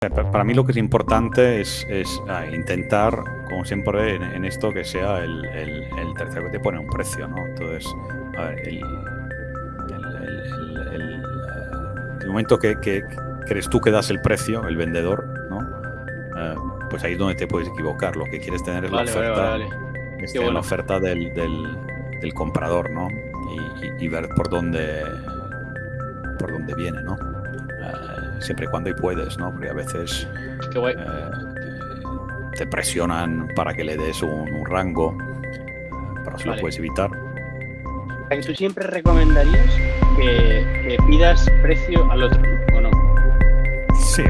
Para mí lo que es importante es, ah, intentar, como siempre en, esto, que sea el, tercero que te pone un precio, ¿no? Entonces, a ver, el, momento que, crees tú que das el precio, el vendedor, ¿no? Eh, pues ahí es donde te puedes equivocar. Lo que quieres tener es la oferta, la oferta del, comprador, ¿no? Y, ver por dónde, por dónde viene, ¿no? Siempre y cuando y puedes, ¿no? Porque a veces eh, te presionan para que le des un, rango, pero si lo puedes evitar. ¿Tú siempre recomendarías que, pidas precio al otro, ¿o no? Sí,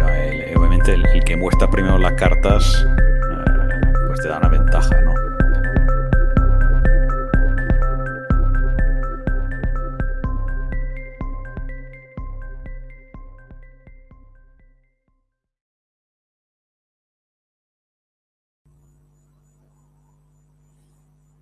obviamente el, que muestra primero las cartas, eh, pues te da una ventaja, ¿no?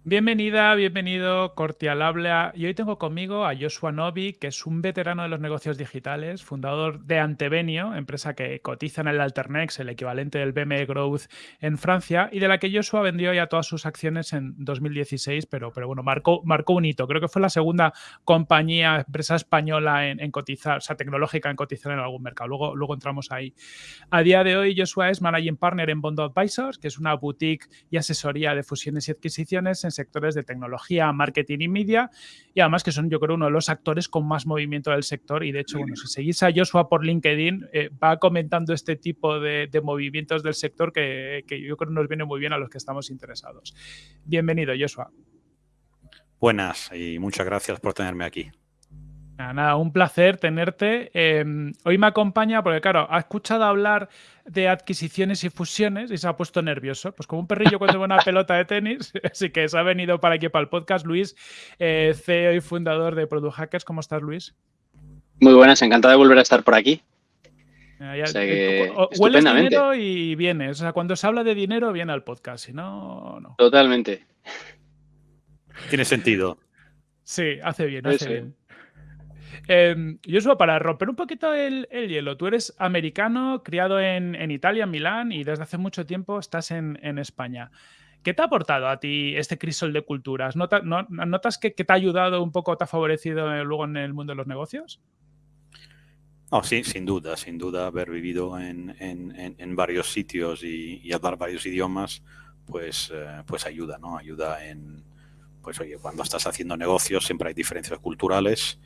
Bienvenida, bienvenido, cordial habla. Y hoy tengo conmigo a Joshua Novi, que es un veterano de los negocios digitales, fundador de Antevenio, empresa que cotiza en el Alternex, el equivalente del BME Growth en Francia, y de la que Joshua vendió ya todas sus acciones en 2016, pero, pero bueno, marcó, marcó un hito. Creo que fue la segunda compañía, empresa española en, cotizar, o sea, tecnológica en cotizar en algún mercado. Luego, luego entramos ahí. A día de hoy, Joshua es Managing Partner en Bond Advisors, que es una boutique y asesoría de fusiones y adquisiciones en sectores de tecnología, marketing y media, y además que son yo creo uno de los actores con más movimiento del sector y de hecho, bueno, si seguís a Joshua por LinkedIn, eh, va comentando este tipo de, movimientos del sector que, que yo creo nos viene muy bien a los que estamos interesados. Bienvenido, Joshua. Buenas y muchas gracias por tenerme aquí. Nada, un placer tenerte. Em, hoy me acompaña porque, claro, ha escuchado hablar de adquisiciones y fusiones y se ha puesto nervioso. Pues como un perrillo cuando ve una pelota de tenis. Así que se ha venido para aquí, para el podcast. Luis, eh, CEO y fundador de Product Hackers. ¿Cómo estás, Luis? Muy buenas, encantado de volver a estar por aquí. hueles dinero y vienes. O sea, cuando se habla de dinero, viene al podcast. Si no, no. Totalmente. Tiene sentido. Sí, hace bien, hace bien. Eh, Joshua, para romper un poquito el, hielo, tú eres americano, criado en, Italia, en Milán, y desde hace mucho tiempo estás en, España. ¿Qué te ha aportado a ti este crisol de culturas? ¿Notas que, te ha ayudado un poco, te ha favorecido eh, luego en el mundo de los negocios? Oh, sí, sin duda, sin duda, haber vivido en, varios sitios y, hablar varios idiomas, pues, eh, pues ayuda, ¿no? Ayuda en, pues oye, cuando estás haciendo negocios siempre hay diferencias culturales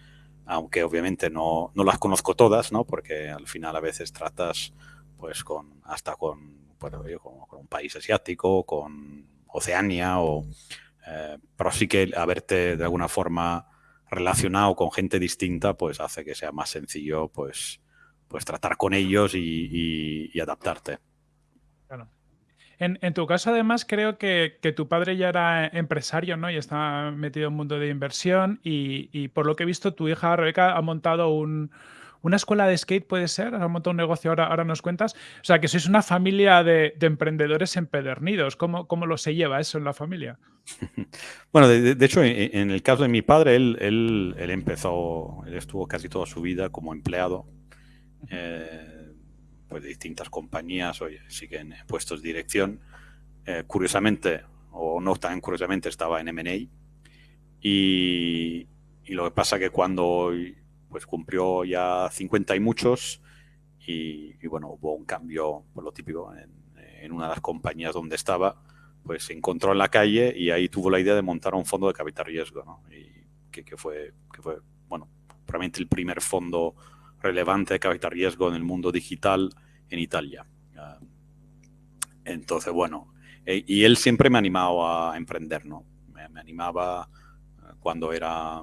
aunque obviamente no, no, las conozco todas, ¿no? Porque al final a veces tratas pues con hasta con, bueno, con, un país asiático, con Oceania, o, eh, pero sí que haberte de alguna forma relacionado con gente distinta, pues hace que sea más sencillo pues, pues tratar con ellos y, y adaptarte. En, tu caso, además, creo que, tu padre ya era empresario, ¿no? Y está metido en el mundo de inversión. Y, por lo que he visto, tu hija Rebeca ha montado una escuela de skate, ¿puede ser? Ha montado un negocio, ahora, ahora nos cuentas. O sea, que sois una familia de, emprendedores empedernidos. ¿Cómo, ¿Cómo, lo se lleva eso en la familia? Bueno, de, hecho, en, el caso de mi padre, él, él, él, empezó, él estuvo casi toda su vida como empleado. Eh, pues, de distintas compañías, oye, siguen en puestos de dirección. Eh, curiosamente, o no tan curiosamente, estaba en M&A. Y, lo que pasa que cuando pues cumplió ya 50 y muchos, y, bueno, hubo un cambio, por lo típico, en, una de las compañías donde estaba, pues se encontró en la calle y ahí tuvo la idea de montar un fondo de capital riesgo, ¿no? Y que, que, fue, que fue, bueno, probablemente el primer fondo relevante de capital riesgo en el mundo digital en Italia. Ah, entonces, bueno, eh, y él siempre me ha animado a emprender, ¿no? Me, animaba eh, cuando era,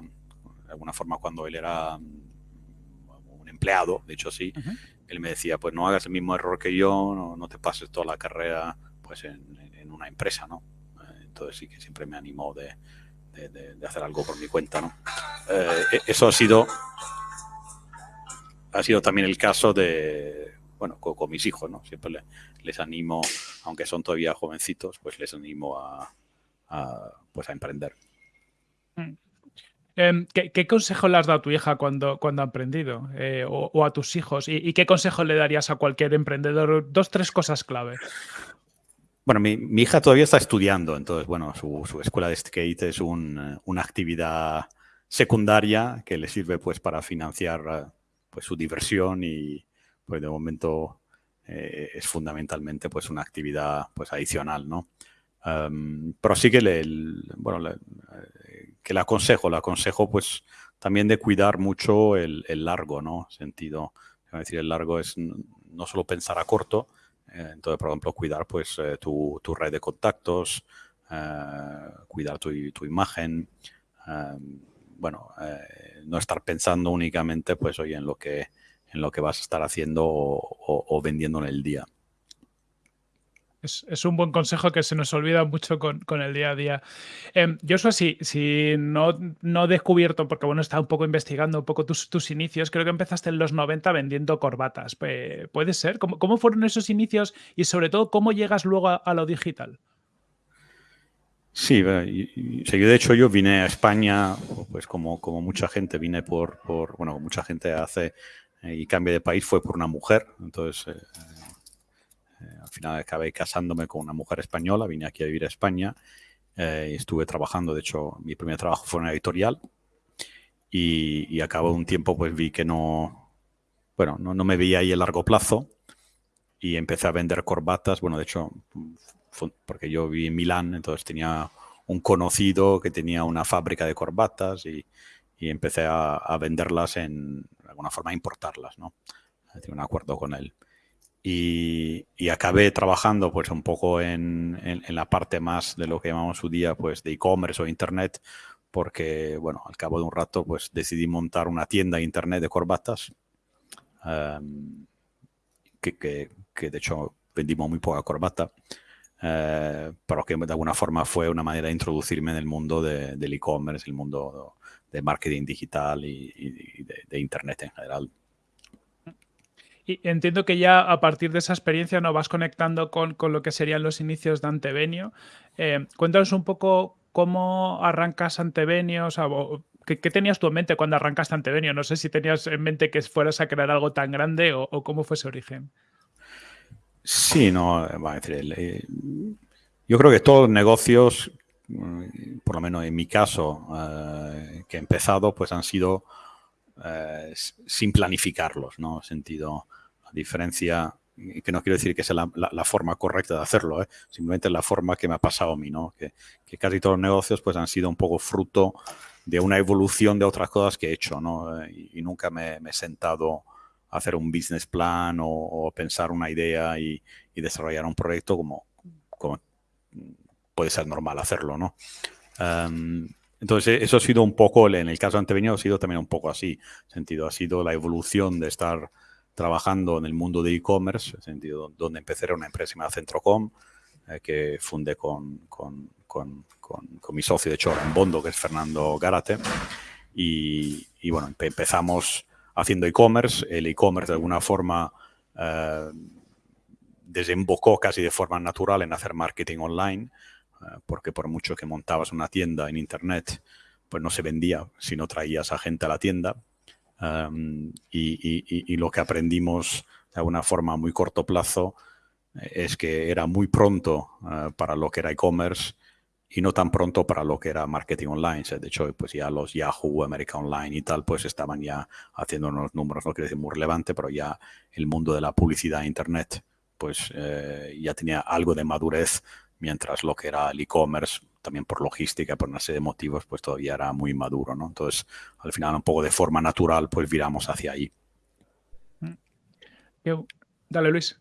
de alguna forma, cuando él era mm, un empleado, de hecho sí, él me decía, pues no hagas el mismo error que yo, no, te pases toda la carrera pues en, una empresa, ¿no? Eh, entonces sí que siempre me animó de, de, hacer algo por mi cuenta, ¿no? E, eso ha sido ha sido también el caso de, bueno, con, mis hijos, ¿no? Siempre les animo, aunque son todavía jovencitos, pues les animo a, pues a emprender. Mm. Em, ¿qué, consejo le has dado a tu hija cuando, cuando ha emprendido? Eh, o, a tus hijos? ¿Y, qué consejo le darías a cualquier emprendedor? Dos, tres cosas clave. Bueno, mi, hija todavía está estudiando, entonces, bueno, su, escuela de skate es una actividad secundaria que le sirve pues para financiar pues su diversión y pues de momento eh, es fundamentalmente pues una actividad pues adicional, ¿no? pero sí que le, bueno, eh, que le aconsejo, le aconsejo pues también de cuidar mucho el, largo, ¿no? Sentido, es decir, el largo es no solo pensar a corto, eh, entonces, por ejemplo, cuidar pues tu, tu, red de contactos, cuidar tu, tu imagen, bueno, no estar pensando únicamente pues hoy en lo que en lo que vas a estar haciendo o, vendiendo en el día. Es, un buen consejo que se nos olvida mucho con, el día a día. Eh, Joshua, si, si no, no he descubierto, porque bueno, estaba un poco investigando un poco tus, tus, inicios, creo que empezaste en los 90 vendiendo corbatas. ¿Puede ser? ¿Cómo, fueron esos inicios y sobre todo cómo llegas luego a, lo digital? Sí, de hecho yo vine a España, pues como, como mucha gente, vine por, por, bueno, mucha gente hace eh, y cambio de país fue por una mujer. Entonces, eh, eh, al final acabé casándome con una mujer española, vine aquí a vivir a España y estuve trabajando, de hecho, mi primer trabajo fue en una editorial y, y a cabo de un tiempo pues vi que no, bueno, no, no me veía ahí a largo plazo y empecé a vender corbatas. Bueno, de hecho, porque yo viví en Milán, entonces tenía un conocido que tenía una fábrica de corbatas y, y empecé a, venderlas en de alguna forma a importarlas, ¿no? Tengo un acuerdo con él. Y, acabé trabajando pues un poco en, en, la parte más de lo que llamamos su día pues de e-commerce o internet porque bueno al cabo de un rato pues decidí montar una tienda de internet de corbatas em, que, que, que, de hecho vendimos muy poca corbata eh, pero que de alguna forma fue una manera de introducirme en el mundo del e-commerce el mundo de marketing digital y, de, Internet en general. Y entiendo que ya a partir de esa experiencia nos vas conectando con, lo que serían los inicios de Antevenio. Eh, cuéntanos un poco cómo arrancas Antevenio, o ¿qué, tenías tú en mente cuando arrancaste Antevenio? No sé si tenías en mente que fueras a crear algo tan grande o, cómo fue ese origen. Sí, no, va a decir, eh, yo creo que todos los negocios Mm, por lo menos en mi caso, eh, que he empezado, pues han sido eh, sin planificarlos, ¿no? Sentido, la diferencia, que no quiero decir que sea la, forma correcta de hacerlo, ¿eh? simplemente la forma que me ha pasado a mí, ¿no? Que, casi todos los negocios pues han sido un poco fruto de una evolución de otras cosas que he hecho, ¿no? Y, nunca me, he sentado hacer un business plan o, pensar una idea y, desarrollar un proyecto como, puede ser normal hacerlo, ¿no? entonces, eso ha sido un poco, en el caso antevenido, ha sido también un poco así, sentido, ha sido la evolución de estar trabajando en el mundo de e-commerce, sentido, donde empecé era una empresa llamada Centrocom, eh, que fundé con, con, con, con, mi socio, de hecho, en Bondo, que es Fernando Garate, y, y bueno, empezamos haciendo e-commerce, el e-commerce de alguna forma eh, desembocó casi de forma natural en hacer marketing online, eh, porque por mucho que montabas una tienda en internet, pues no se vendía si no traías a gente a la tienda. Em, y, lo que aprendimos de alguna forma a muy corto plazo eh, es que era muy pronto para lo que era e-commerce y no tan pronto para lo que era marketing online. De hecho, pues ya los Yahoo, America Online y tal, pues estaban ya haciendo unos números, no quiero decir muy relevante, pero ya el mundo de la publicidad en Internet, pues ya tenía algo de madurez mientras lo que era el e-commerce, también por logística, por una serie de motivos, pues todavía era muy maduro, ¿no? Entonces, al final, un poco de forma natural, pues viramos hacia ahí. Mm. Dale, Luis.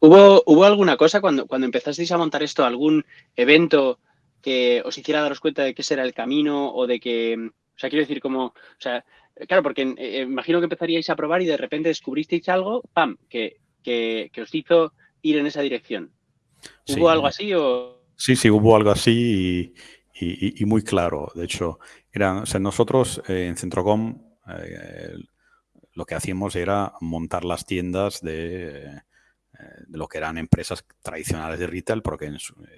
¿Hubo, ¿Hubo alguna cosa cuando, cuando empezasteis a montar esto, algún evento que os hiciera daros cuenta de que ese era el camino o de que, o sea, quiero decir, como, o sea, claro, porque eh, eh, imagino que empezaríais a probar y de repente descubristeis algo, ¡pam!, que, que, que os hizo ir en esa dirección. ¿Hubo algo así o...? Sí, sí, hubo algo así y, muy claro. De hecho, era, nosotros eh, en Centrocom eh, lo que hacíamos era montar las tiendas de, de, lo que eran empresas tradicionales de retail, porque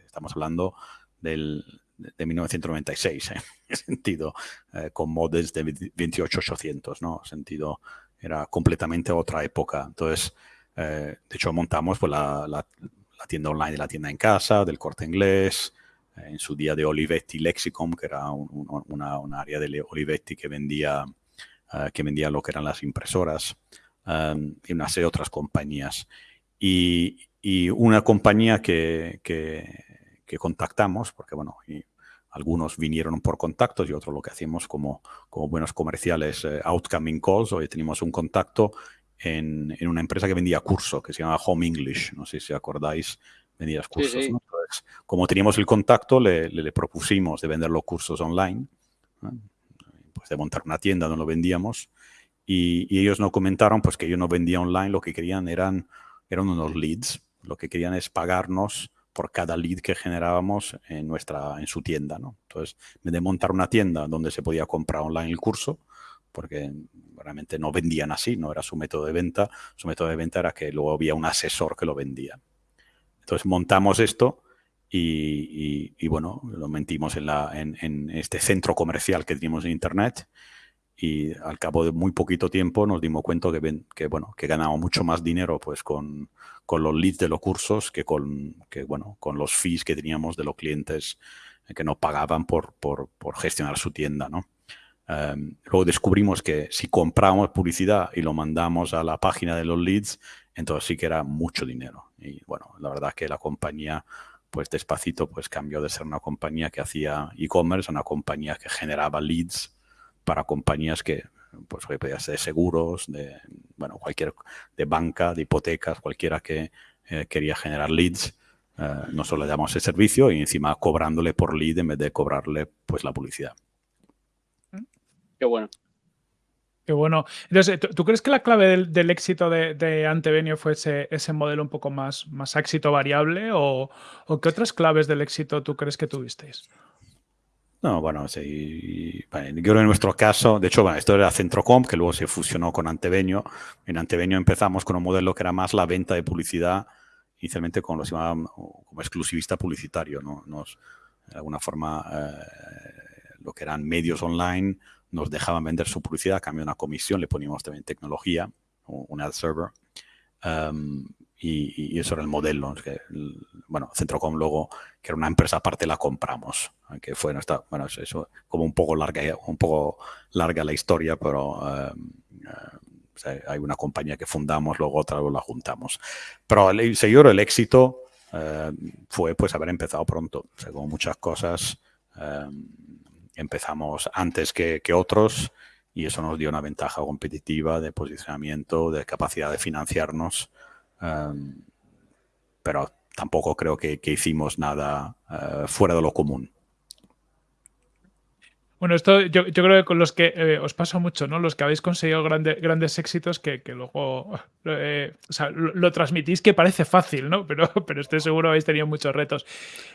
estamos hablando del, de 1996, ¿eh? en sentido, eh, con modems de 28800, ¿no? En sentido, era completamente otra época. Entonces, de hecho, montamos pues, la, la, tienda online de la tienda en casa, del corte inglés, en su día de Olivetti Lexicom, que era un, área de Olivetti que vendía, que vendía lo que eran las impresoras, y una serie de otras compañías. Y, y una compañía que, que, contactamos, porque bueno, y algunos vinieron por contactos y otros lo que hacíamos como, como buenos comerciales, eh, outcoming calls. Hoy teníamos un contacto en, en, una empresa que vendía curso, que se llama Home English. No sé si acordáis, vendías cursos. como teníamos el contacto, le, le, propusimos de vender los cursos online, pues de montar una tienda donde lo vendíamos. Y, y, ellos nos comentaron pues que yo no vendía online, lo que querían eran, eran unos leads lo que querían es pagarnos por cada lead que generábamos en, nuestra, en su tienda. ¿no? Entonces, de montar una tienda donde se podía comprar online el curso, porque realmente no vendían así, no era su método de venta, su método de venta era que luego había un asesor que lo vendía. Entonces montamos esto y, y, bueno, lo mentimos en, en, este centro comercial que teníamos en Internet y al cabo de muy poquito tiempo nos dimos cuenta que, que, bueno, que ganábamos mucho más dinero pues con, con, los leads de los cursos que con, que, bueno, con los fees que teníamos de los clientes que no pagaban por, por, por gestionar su tienda. ¿no? Um, luego descubrimos que si comprábamos publicidad y lo mandamos a la página de los leads, entonces sí que era mucho dinero. Y bueno, la verdad que la compañía pues despacito pues cambió de ser una compañía que hacía e-commerce a una compañía que generaba leads para compañías que, pues, podía ser de seguros, de, bueno, cualquier, de banca, de hipotecas, cualquiera que eh, quería generar leads. Eh, nosotros le damos ese servicio y encima cobrándole por lead en vez de cobrarle pues la publicidad. Qué bueno. Qué bueno. Entonces, ¿tú, crees que la clave del, éxito de, de, Antevenio fue ese, ese, modelo un poco más, más éxito variable? O, ¿O qué otras claves del éxito tú crees que tuvisteis? No, bueno, sí. yo en nuestro caso, de hecho, bueno, esto era Centrocom, que luego se fusionó con Antevenio. En Antevenio empezamos con un modelo que era más la venta de publicidad, inicialmente con lo que se llamaba como exclusivista publicitario, ¿no? Nos, de alguna forma, eh, lo que eran medios online nos dejaban vender su publicidad a cambio de una comisión, le poníamos también tecnología, un ad server. Um, y, eso era el modelo. Que, bueno, Centrocom luego, que era una empresa aparte, la compramos. Que fue nuestra, bueno, eso como un poco larga, un poco larga la historia, pero eh, eh, hay una compañía que fundamos, luego otra la juntamos. Pero el, señor, el éxito eh, fue pues haber empezado pronto. O sea, como muchas cosas, empezamos antes que, que otros y eso nos dio una ventaja competitiva de posicionamiento, de capacidad de financiarnos pero tampoco creo que, hicimos nada eh, fuera de lo común. Bueno, esto yo, creo que con los que eh, os pasa mucho, ¿no? Los que habéis conseguido grandes éxitos que, luego eh, lo, transmitís que parece fácil, ¿no? Pero, pero estoy seguro habéis tenido muchos retos.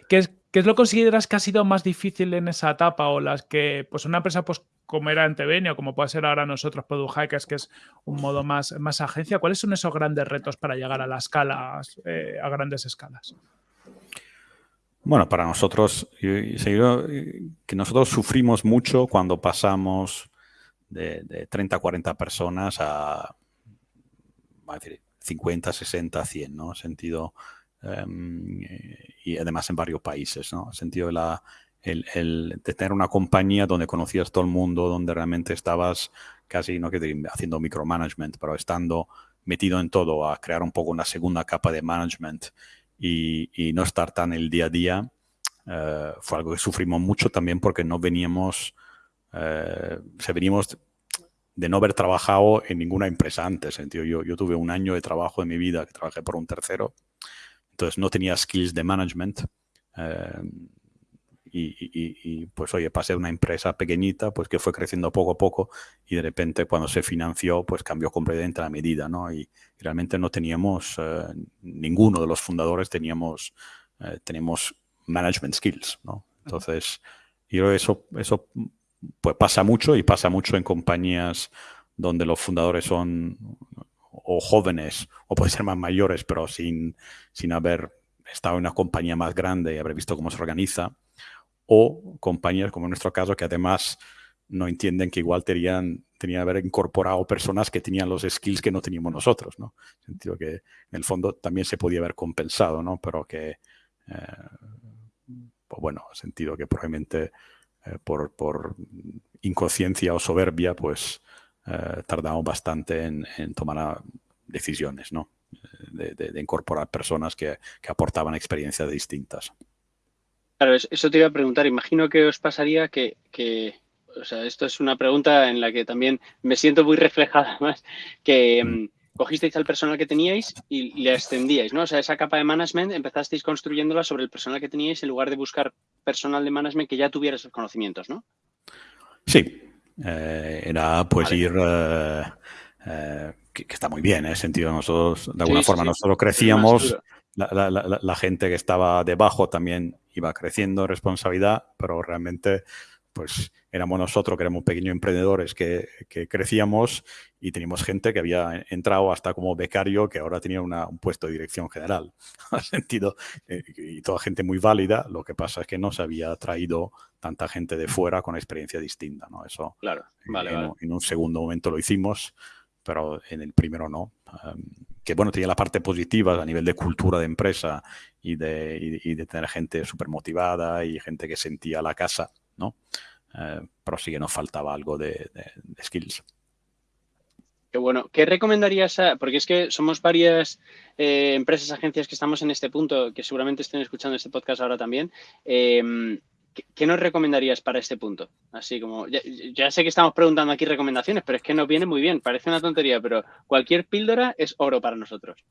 ¿Qué qué es lo que consideras que ha sido más difícil en esa etapa o las que, pues una empresa pues como era Antevenio, como puede ser ahora nosotros Product Hackers, que es un modo más, más agencia, ¿cuáles son esos grandes retos para llegar a las escalas, eh, a grandes escalas? Bueno, para nosotros, que nosotros sufrimos mucho cuando pasamos de, 30 a 40 personas a, 50, 60, 100, ¿no? Sentido, em, y además en varios países, ¿no? Sentido de la, el, de tener una compañía donde conocías todo el mundo, donde realmente estabas casi, no que haciendo micromanagement, pero estando metido en todo, a crear un poco una segunda capa de management y, no estar tan el día a día, eh, fue algo que sufrimos mucho también porque no veníamos, eh, se venimos de no haber trabajado en ninguna empresa antes. Yo, yo tuve un año de trabajo en mi vida que trabajé por un tercero, entonces no tenía skills de management. Eh, y, pues oye, pasé de una empresa pequeñita, pues que fue creciendo poco a poco y de repente cuando se financió, pues cambió completamente la medida, ¿no? Y, realmente no teníamos, eh, ninguno de los fundadores teníamos, eh, tenemos management skills, ¿no? Entonces, yo eso, eso pues pasa mucho y pasa mucho en compañías donde los fundadores son o jóvenes o pueden ser más mayores, pero sin, sin haber estado en una compañía más grande y haber visto cómo se organiza o compañías como en nuestro caso que además no entienden que igual tenían, tenían haber incorporado personas que tenían los skills que no teníamos nosotros, ¿no? En sentido que en el fondo también se podía haber compensado, ¿no? Pero que, eh, pues bueno, sentido que probablemente eh, por, por, inconsciencia o soberbia, pues eh, tardamos bastante en, tomar decisiones, ¿no? De, incorporar personas que, que aportaban experiencias distintas. Claro, eso te iba a preguntar. Imagino que os pasaría que, o sea, esto es una pregunta en la que también me siento muy reflejada más, que mm. Mm, cogisteis al personal que teníais y le extendíais, ¿no? O sea, esa capa de management empezasteis construyéndola sobre el personal que teníais en lugar de buscar personal de management que ya tuviera esos conocimientos, ¿no? Sí, eh, era pues ir... Eh, eh, que, está muy bien, en el sentido nosotros, de alguna forma, nosotros crecíamos, la, la, gente que estaba debajo también iba creciendo responsabilidad, pero realmente pues éramos nosotros que éramos pequeños emprendedores que, crecíamos y teníamos gente que había entrado hasta como becario que ahora tenía un puesto de dirección general. sentido, eh, y toda gente muy válida, lo que pasa es que no se había traído tanta gente de fuera con experiencia distinta. ¿no? Eso claro, vale, en, un segundo momento lo hicimos, pero en el primero no. que bueno, tenía la parte positiva a nivel de cultura de empresa y de, y de tener gente súper motivada y gente que sentía la casa ¿no? Eh, pero sí que nos faltaba algo de, skills. Qué bueno. ¿Qué recomendarías? porque es que somos varias eh, empresas, agencias que estamos en este punto, que seguramente estén escuchando este podcast ahora también. Em, ¿qué, nos recomendarías para este punto? Así como, ya, sé que estamos preguntando aquí recomendaciones, pero es que nos viene muy bien. Parece una tontería, pero cualquier píldora es oro para nosotros.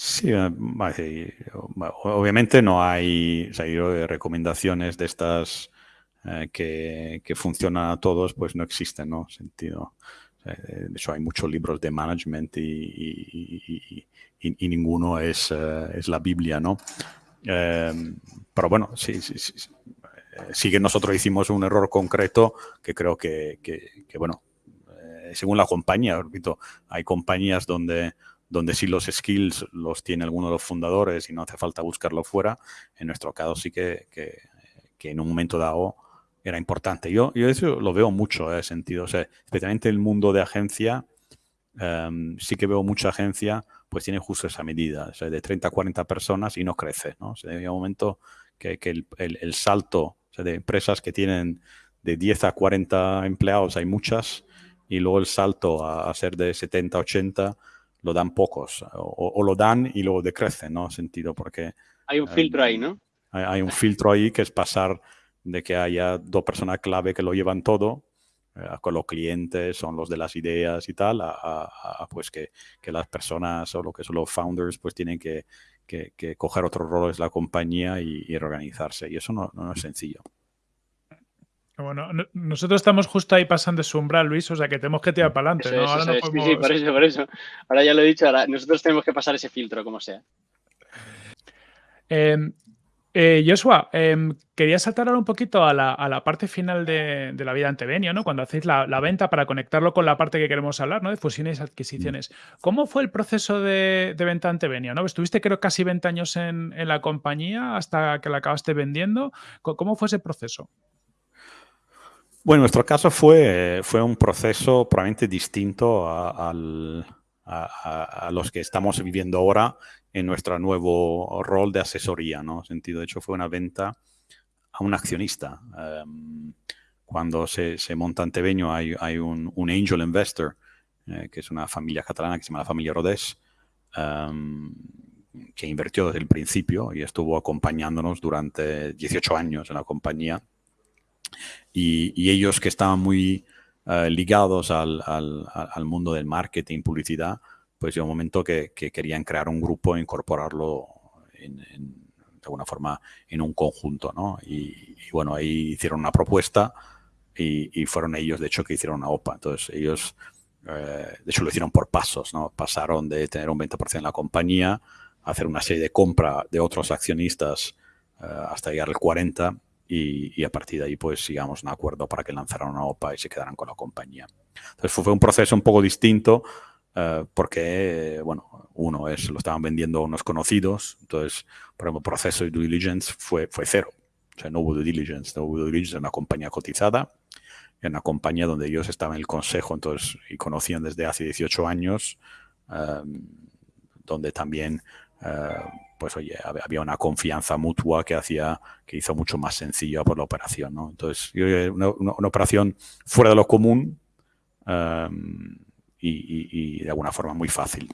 Sí, eh, obviamente no hay recomendaciones de estas eh, que, funcionan a todos, pues no existen, ¿no? Sentido. de hecho, hay muchos libros de management y, ninguno es, eh, es, la Biblia, ¿no? pero bueno, sí, sí, sí, sí, que nosotros hicimos un error concreto que creo que, que bueno, según la compañía, repito, hay compañías donde donde sí los skills los tiene alguno de los fundadores y no hace falta buscarlo fuera, en nuestro caso sí que, que, en un momento dado era importante. Yo, yo eso lo veo mucho, en ¿eh? sentido, o sea, especialmente el mundo de agencia, em, sí que veo mucha agencia, pues tiene justo esa medida, o sea, de 30 a 40 personas y no crece, ¿no? O sea, hay un momento que, el, el, salto de empresas que tienen de 10 a 40 empleados, hay muchas, y luego el salto a, a ser de 70 a 80 lo dan pocos, o, lo dan y luego decrecen, ¿no? Sentido, porque... Hay un filtro ahí, ¿no? Hay, un filtro ahí que es pasar de que haya dos personas clave que lo llevan todo, eh, con los clientes, son los de las ideas y tal, a, pues que, que, las personas o lo que son los founders pues tienen que, que, que coger otros roles la compañía y, y, organizarse. Y eso no, no es sencillo. Bueno, nosotros estamos justo ahí pasando su umbral, Luis, o sea que tenemos que tirar para adelante. ¿no? Sí, sí, por eso, por eso. Ahora ya lo he dicho, ahora nosotros tenemos que pasar ese filtro, como sea. Em, eh, Joshua, em, quería saltar ahora un poquito a la, parte final de, la vida Antevenio, ¿no? Cuando hacéis la, venta para conectarlo con la parte que queremos hablar, ¿no? De fusiones y adquisiciones. ¿Cómo fue el proceso de, venta Antevenio? ¿no? Estuviste creo casi 20 años en, en, la compañía hasta que la acabaste vendiendo. ¿Cómo fue ese proceso? Bueno, nuestro caso fue, fue un proceso probablemente distinto a, los que estamos viviendo ahora en nuestro nuevo rol de asesoría, ¿no? Sentido, de hecho, fue una venta a un accionista. Em, cuando se, monta Antebeño hay, un, angel investor, eh, que es una familia catalana que se llama la familia Rodés, em, que invirtió desde el principio y estuvo acompañándonos durante 18 años en la compañía y, ellos que estaban muy eh, ligados al, al, mundo del marketing, publicidad, pues llegó un momento que, querían crear un grupo e incorporarlo en, de alguna forma en un conjunto, ¿no? Y, bueno, ahí hicieron una propuesta y, fueron ellos, de hecho, que hicieron una OPA. Entonces, ellos, eh, de hecho, lo hicieron por pasos, ¿no? Pasaron de tener un 20% en la compañía hacer una serie de compra de otros accionistas eh, hasta llegar al 40% y, a partir de ahí pues sigamos un acuerdo para que lanzaran una OPA y se quedaran con la compañía. Entonces fue, un proceso un poco distinto eh, porque, bueno, uno es, lo estaban vendiendo unos conocidos, entonces, por ejemplo, el proceso de due diligence fue, fue cero. O sea, no hubo due diligence, no hubo due diligence en una compañía cotizada, en una compañía donde ellos estaban en el consejo entonces, y conocían desde hace 18 años, em, donde también eh, pues oye, había una confianza mutua que hacía, que hizo mucho más sencillo por la operación, ¿no? Entonces, una, una, operación fuera de lo común em, y, de alguna forma muy fácil.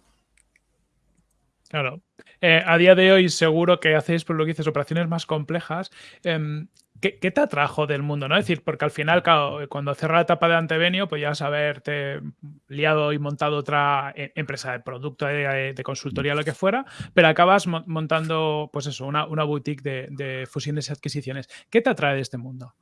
Claro. Eh, a día de hoy seguro que hacéis, por lo que dices, operaciones más complejas. Em, ¿Qué, te atrajo del mundo? ¿no? Es decir, porque al final, cuando cerró la etapa de Antevenio, pues ya has haberte liado y montado otra eh, empresa de producto, de, consultoría, lo que fuera, pero acabas montando, pues eso, una, boutique de, fusiones y adquisiciones. ¿Qué te atrae de este mundo?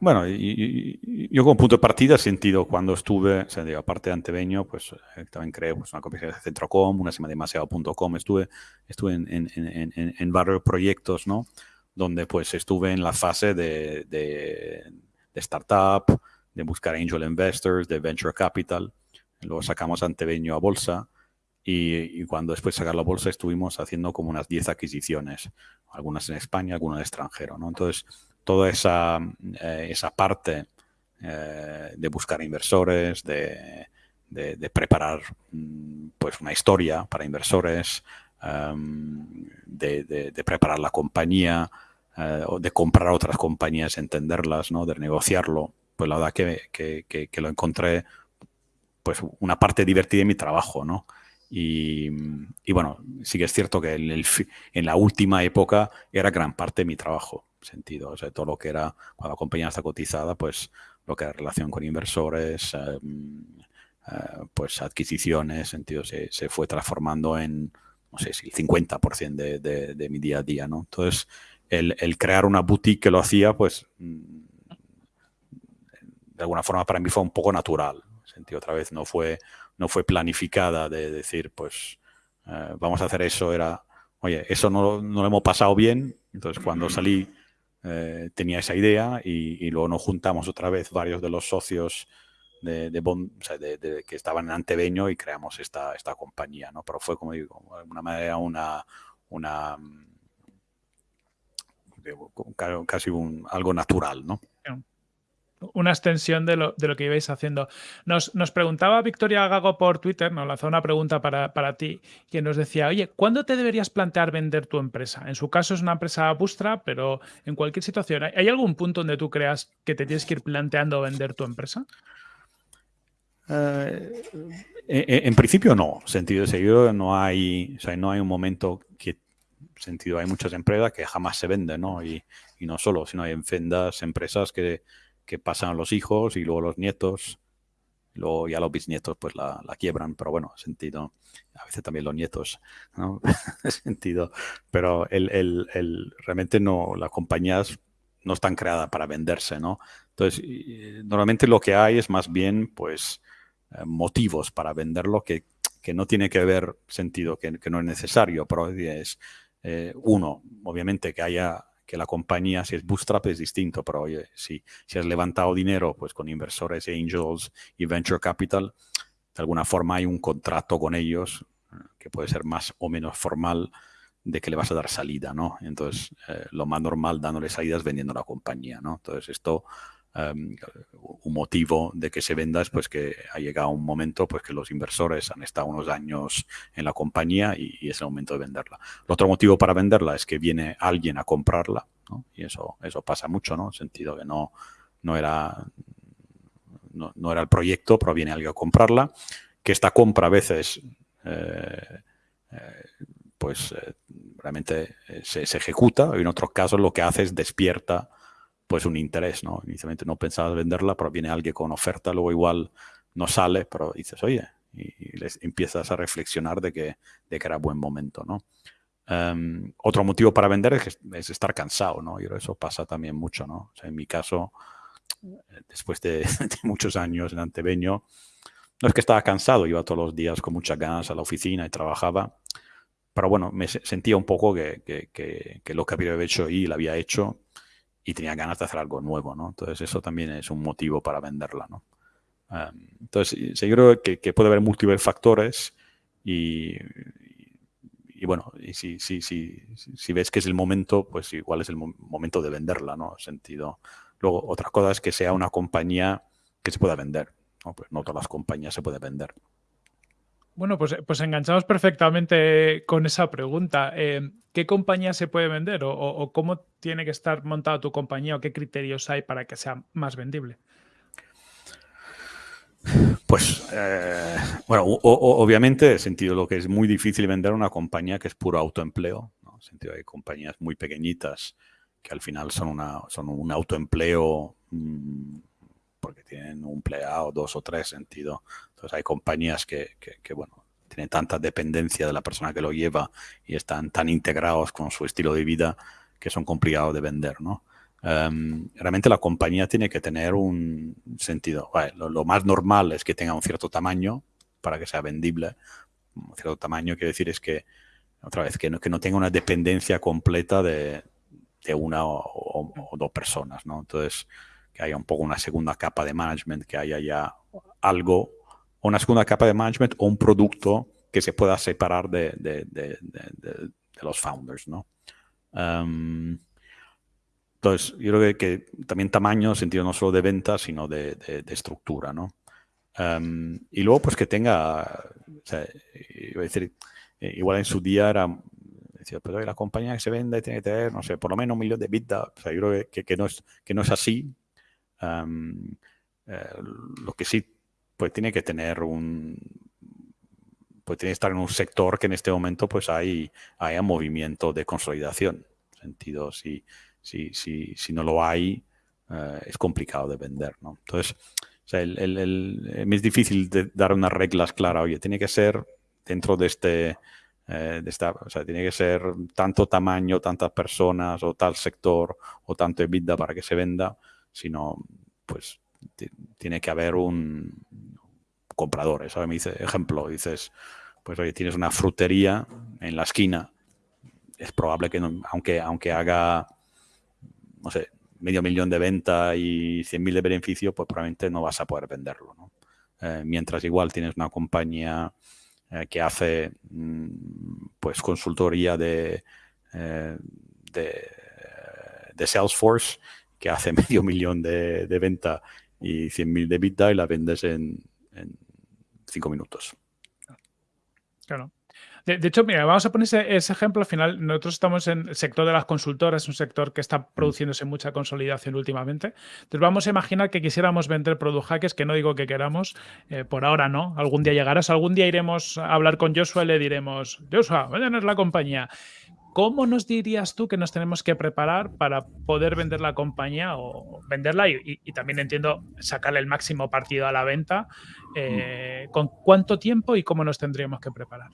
Bueno, yo como punto de partida he sentido cuando estuve, o aparte de Anteveño, pues eh, también creé pues, una compañía de Centrocom, una se llama demasiado.com, estuve, estuve en, en, en, varios proyectos, ¿no? Donde pues estuve en la fase de, de, startup, de buscar angel investors, de venture capital. Luego sacamos Anteveño a bolsa y, cuando después de sacar la bolsa estuvimos haciendo como unas 10 adquisiciones, algunas en España, algunas en extranjero. ¿no? Entonces, toda esa, eh, esa parte eh, de buscar inversores, de, de, preparar mm, pues una historia para inversores, em, de, preparar la compañía, eh, de comprar otras compañías, entenderlas, ¿no? de negociarlo, pues la verdad que, que, lo encontré pues una parte divertida de mi trabajo, ¿no? Y, y bueno, sí que es cierto que en, el, en, la última época era gran parte de mi trabajo, sentido, o sea, todo lo que era, cuando la compañía está cotizada, pues lo que era relación con inversores, em, eh, pues adquisiciones, sentido, se, se, fue transformando en, no sé si el 50% de, de, de, mi día a día, ¿no? Entonces, el, crear una boutique que lo hacía, pues mm, de alguna forma para mí fue un poco natural. Sentí otra vez, no fue, no fue planificada de decir, pues eh, vamos a hacer eso, era, oye, eso no, lo hemos pasado bien, entonces cuando salí eh, tenía esa idea y, luego nos juntamos otra vez varios de los socios de, de, que estaban en Anteveño y creamos esta, esta compañía, ¿no? Pero fue, como digo, de alguna manera una, una casi un, algo natural, ¿no? Una extensión de lo, de lo que ibais haciendo. Nos, nos, preguntaba Victoria Gago por Twitter, nos lanzó una pregunta para, para, ti, que nos decía, oye, ¿cuándo te deberías plantear vender tu empresa? En su caso es una empresa bustra, pero en cualquier situación, ¿hay algún punto donde tú creas que te tienes que ir planteando vender tu empresa? Eh, en, principio no, sentido de seguido no hay, o sea, no hay un momento que sentido, hay muchas empresas que jamás se venden, ¿no? Y, y no solo, sino hay enfermas empresas que, que, pasan a los hijos y luego los nietos, luego ya los bisnietos pues la, la quiebran, pero bueno, sentido, a veces también los nietos, ¿no? sentido, pero el, el, el, realmente no, las compañías no están creadas para venderse, ¿no? Entonces, normalmente lo que hay es más bien, pues, eh, motivos para venderlo que, que no tiene que ver sentido, que no es necesario, pero es eh, uno, obviamente que haya que la compañía, si es bootstrap es distinto, pero oye, si, si has levantado dinero pues con inversores, angels y venture capital, de alguna forma hay un contrato con ellos eh, que puede ser más o menos formal de que le vas a dar salida, ¿no? Entonces, eh, lo más normal dándole salidas vendiendo la compañía, ¿no? Entonces, esto Em, un motivo de que se venda es pues que ha llegado un momento pues que los inversores han estado unos años en la compañía y, es el momento de venderla. El otro motivo para venderla es que viene alguien a comprarla y eso, eso pasa mucho, ¿no? En el sentido que no, no, era, no, era el proyecto, pero viene alguien a comprarla, que esta compra a veces eh, eh, pues eh, realmente se, se, ejecuta en otros casos lo que hace es despierta pues un interés, ¿no? Inicialmente no pensabas venderla, pero viene alguien con oferta, luego igual no sale, pero dices, oye, y, les empiezas a reflexionar de que, de que era buen momento, ¿no? Em, otro motivo para vender es, es, estar cansado, ¿no? Y eso pasa también mucho, ¿no? O sea, en mi caso, después de, muchos años en Antebeño, no es que estaba cansado, iba todos los días con muchas ganas a la oficina y trabajaba, pero bueno, me sentía un poco que, que, que, que lo que había hecho ahí lo había hecho y tenía ganas de hacer algo nuevo, ¿no? Entonces eso también es un motivo para venderla, ¿no? entonces, yo creo que, puede haber múltiples factores y, bueno, y si, si, si, si ves que es el momento, pues igual es el momento de venderla, ¿no? Sentido. Luego, otra cosa es que sea una compañía que se pueda vender. ¿no? Pues no todas las compañías se pueden vender. Bueno, pues, pues enganchamos perfectamente con esa pregunta. Eh, ¿Qué compañía se puede vender o, cómo tiene que estar montada tu compañía o qué criterios hay para que sea más vendible? Pues, eh, bueno, obviamente, he sentido lo que es muy difícil vender una compañía que es puro autoempleo. ¿no? sentido hay compañías muy pequeñitas que al final son, una, son un autoempleo mm, porque tienen un empleado, dos o tres sentido. Entonces hay compañías que, que, bueno, tienen tanta dependencia de la persona que lo lleva y están tan integrados con su estilo de vida que son complicados de vender, ¿no? Em, realmente la compañía tiene que tener un sentido. lo, más normal es que tenga un cierto tamaño para que sea vendible. Un cierto tamaño quiere decir es que, otra vez, que no, que no tenga una dependencia completa de, de una o, o, dos personas, ¿no? Entonces, que haya un poco una segunda capa de management, que haya ya algo, una segunda capa de management o un producto que se pueda separar de, los founders, ¿no? Em, entonces, yo creo que, también tamaño, sentido no solo de venta, sino de, estructura, ¿no? Em, y luego, pues que tenga, o sea, iba a decir, eh, igual en su día era, decía, pero la compañía que se vende tiene que tener, no sé, por lo menos un millón de bits, o sea, yo creo que, que, no, es, que no es así, eh, lo que sí, pues tiene que tener un, pues tiene que estar en un sector que en este momento pues hay, hay movimiento de consolidación. Sentido, si, si, si, si no lo hay, eh, es complicado de vender, ¿no? Entonces, o sea, el, el, es difícil dar unas reglas claras. Oye, tiene que ser dentro de este, eh, de esta, o sea, tiene que ser tanto tamaño, tantas personas o tal sector o tanto EBITDA para que se venda sino pues tiene que haber un comprador. ¿sabes? Me dice, ejemplo, dices, pues oye, tienes una frutería en la esquina, es probable que aunque, aunque haga, no sé, medio millón de venta y 100.000 de beneficio, pues probablemente no vas a poder venderlo. ¿no? Eh, mientras igual tienes una compañía eh, que hace mm, pues consultoría de, eh, de, de Salesforce que hace medio millón de, venta y 100.000 de vida y la vendes en, cinco minutos. Claro. De, hecho, mira, vamos a poner ese, ejemplo. Al final, nosotros estamos en el sector de las consultoras, un sector que está mm. produciéndose mucha consolidación últimamente. Entonces, vamos a imaginar que quisiéramos vender product hackers, que no digo que queramos, eh, por ahora no. Algún día llegarás, algún día iremos a hablar con Joshua y le diremos, Joshua, váyanos la compañía. ¿Cómo nos dirías tú que nos tenemos que preparar para poder vender la compañía o venderla y, también entiendo sacarle el máximo partido a la venta? Eh, ¿Con cuánto tiempo y cómo nos tendríamos que preparar?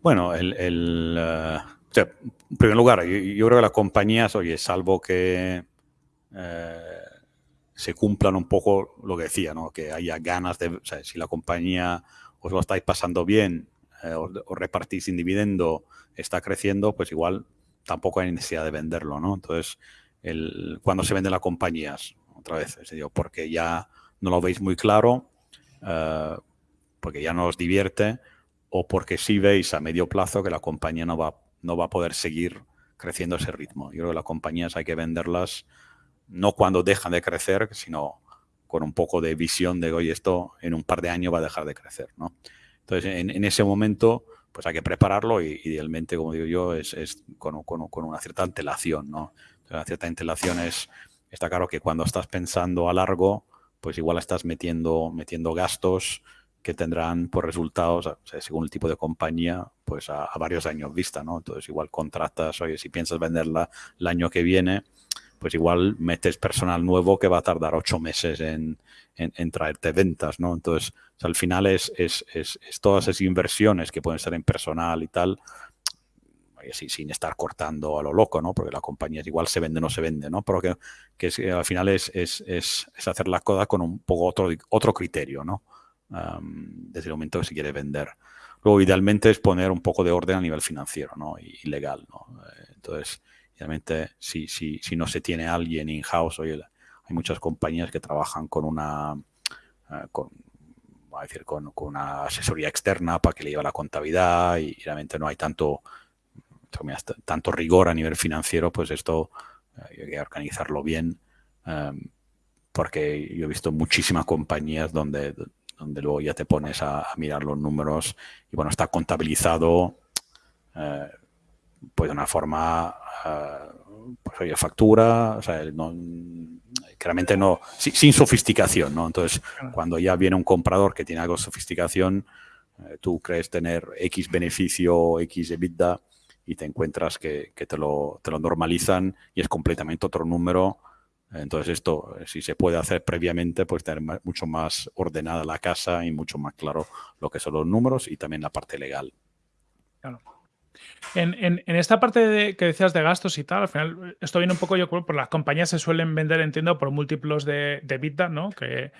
Bueno, el, eh, en primer lugar, yo, creo que las compañías, oye, salvo que eh, se cumplan un poco lo que decía, ¿no? que haya ganas de, o sea, si la compañía os lo estáis pasando bien eh, o, repartís sin dividendo está creciendo, pues igual tampoco hay necesidad de venderlo, ¿no? Entonces, cuando se venden las compañías, otra vez, es decir, porque ya no lo veis muy claro, eh, porque ya no os divierte, o porque sí veis a medio plazo que la compañía no va, no va a poder seguir creciendo ese ritmo. Yo creo que las compañías hay que venderlas no cuando dejan de crecer, sino con un poco de visión de, oye, esto en un par de años va a dejar de crecer, ¿no? Entonces, en, ese momento, pues hay que prepararlo y idealmente, como digo yo, es, con, una cierta antelación, ¿no? una cierta antelación es, está claro que cuando estás pensando a largo, pues igual estás metiendo, metiendo gastos que tendrán por resultados, según el tipo de compañía, pues a, varios años vista, ¿no? Entonces igual contratas, oye, si piensas venderla el año que viene, pues igual metes personal nuevo que va a tardar ocho meses en, traerte ventas, ¿no? Entonces, al final es, es, todas esas inversiones que pueden ser en personal y tal, sin estar cortando a lo loco, ¿no? Porque la compañía igual se vende o no se vende, ¿no? Pero que, al final es, hacer la coda con un poco otro, otro criterio, ¿no? desde el momento que se quiere vender. Luego, idealmente es poner un poco de orden a nivel financiero, ¿no? Y, legal, ¿no? Eh, entonces, Obviamente, si, si, si no se tiene alguien in-house, hay muchas compañías que trabajan con una, eh, con, a decir, con, una asesoría externa para que le lleve la contabilidad y, realmente no hay tanto, tanto rigor a nivel financiero, pues esto hay que organizarlo bien. Em, porque yo he visto muchísimas compañías donde, donde luego ya te pones a, mirar los números y bueno, está contabilizado eh, pues de una forma, eh, pues oye, factura, o sea, no, claramente no, sin, sofisticación, ¿no? Entonces, cuando ya viene un comprador que tiene algo de sofisticación, eh, tú crees tener X beneficio, X EBITDA y te encuentras que, que te, lo, te lo normalizan y es completamente otro número entonces esto, si se puede hacer previamente, pues tener mucho más ordenada la casa y mucho más claro lo que son los números y también la parte legal. Claro. En, esta parte que decías de gastos y tal, al final, esto viene un poco, yo creo, por las compañías se suelen vender, entiendo, por múltiplos de, de EBITDA, ¿no? Que,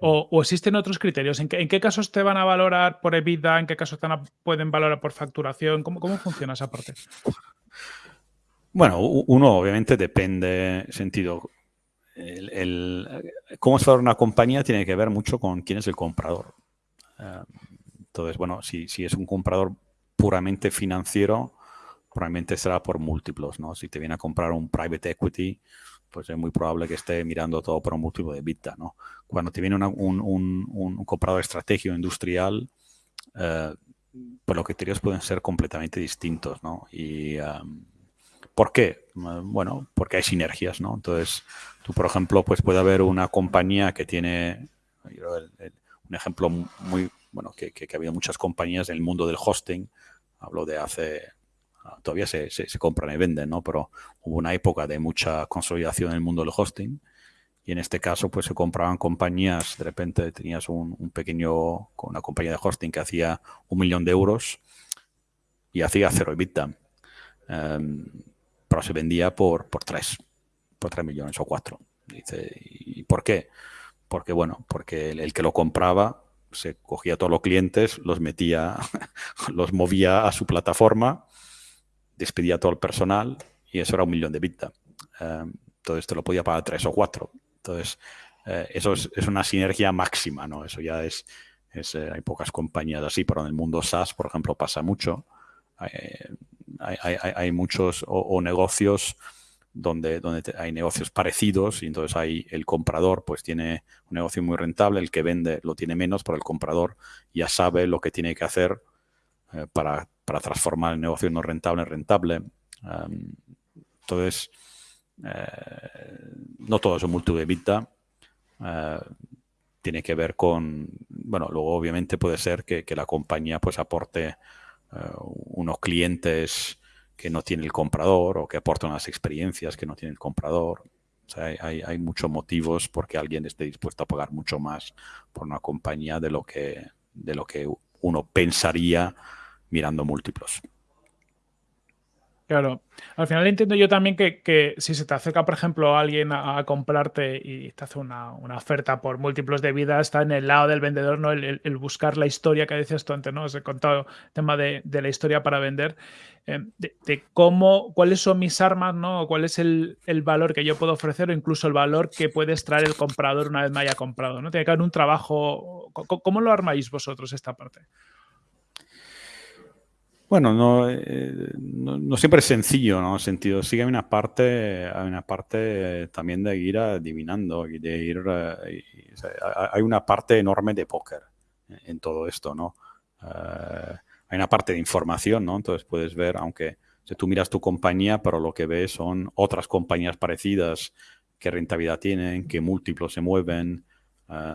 o, existen otros criterios. ¿En qué, ¿En qué, casos te van a valorar por EBITDA? ¿En qué casos te pueden valorar por facturación? ¿Cómo, ¿Cómo funciona esa parte? Bueno, uno obviamente depende, sentido, el, cómo es una compañía tiene que ver mucho con quién es el comprador. Eh, entonces, bueno, si, es un comprador puramente financiero, probablemente será por múltiplos, ¿no? Si te viene a comprar un private equity, pues es muy probable que esté mirando todo por un múltiplo de EBITDA, ¿no? Cuando te viene un, un, comprador estratégico industrial, eh, pues los criterios pueden ser completamente distintos, ¿no? Y... Um, ¿Por qué? Bueno, porque hay sinergias, ¿no? Entonces, tú, por ejemplo, pues puede haber una compañía que tiene, un ejemplo muy, bueno, que, ha habido muchas compañías en el mundo del hosting, hablo de hace, todavía se, compran y venden, ¿no? Pero hubo una época de mucha consolidación en el mundo del hosting y en este caso pues se compraban compañías, de repente tenías un, pequeño, una compañía de hosting que hacía un millón de euros y hacía cero EBITDA. Um, pero se vendía por, por 3, por 3 millones o 4. Dice, ¿y por qué? Porque, bueno, porque el, que lo compraba se cogía a todos los clientes, los metía, los movía a su plataforma, despedía a todo el personal y eso era un millón de bits. Eh, entonces te lo podía pagar 3 o 4. Entonces, eh, eso es, una sinergia máxima, ¿no? Eso ya es, es eh, hay pocas compañías así, pero en el mundo SaaS, por ejemplo, pasa mucho hay, muchos o, negocios donde, donde hay negocios parecidos y entonces hay el comprador pues tiene un negocio muy rentable, el que vende lo tiene menos, pero el comprador ya sabe lo que tiene que hacer eh, para, transformar el negocio no rentable en rentable. entonces, eh, no todo es un multiple de vida. Eh, tiene que ver con, bueno, luego obviamente puede ser que, que la compañía pues aporte eh, unos clientes que no tiene el comprador o que aportan unas experiencias que no tiene el comprador. hay, hay, muchos motivos porque alguien esté dispuesto a pagar mucho más por una compañía de lo que, de lo que uno pensaría mirando múltiplos. Claro. Al final entiendo yo también que, si se te acerca, por ejemplo, alguien a, comprarte y te hace una, oferta por múltiplos de vida, está en el lado del vendedor, ¿no? El, buscar la historia que decías tú antes, ¿no? Os he contado el tema de, la historia para vender, eh, de, cómo, cuáles son mis armas, ¿no? cuál es el, valor que yo puedo ofrecer o incluso el valor que puede extraer el comprador una vez me haya comprado, ¿no? Tiene que haber un trabajo. ¿Cómo lo armáis vosotros esta parte? Bueno, eh, no, siempre es sencillo, ¿no? Sentido, sí una parte, hay una parte también de ir adivinando, de ir, eh, hay una parte enorme de póker en todo esto, ¿no? Eh, hay una parte de información, ¿no? Entonces puedes ver, aunque si tú miras tu compañía, pero lo que ves son otras compañías parecidas, qué rentabilidad tienen, qué múltiplos se mueven.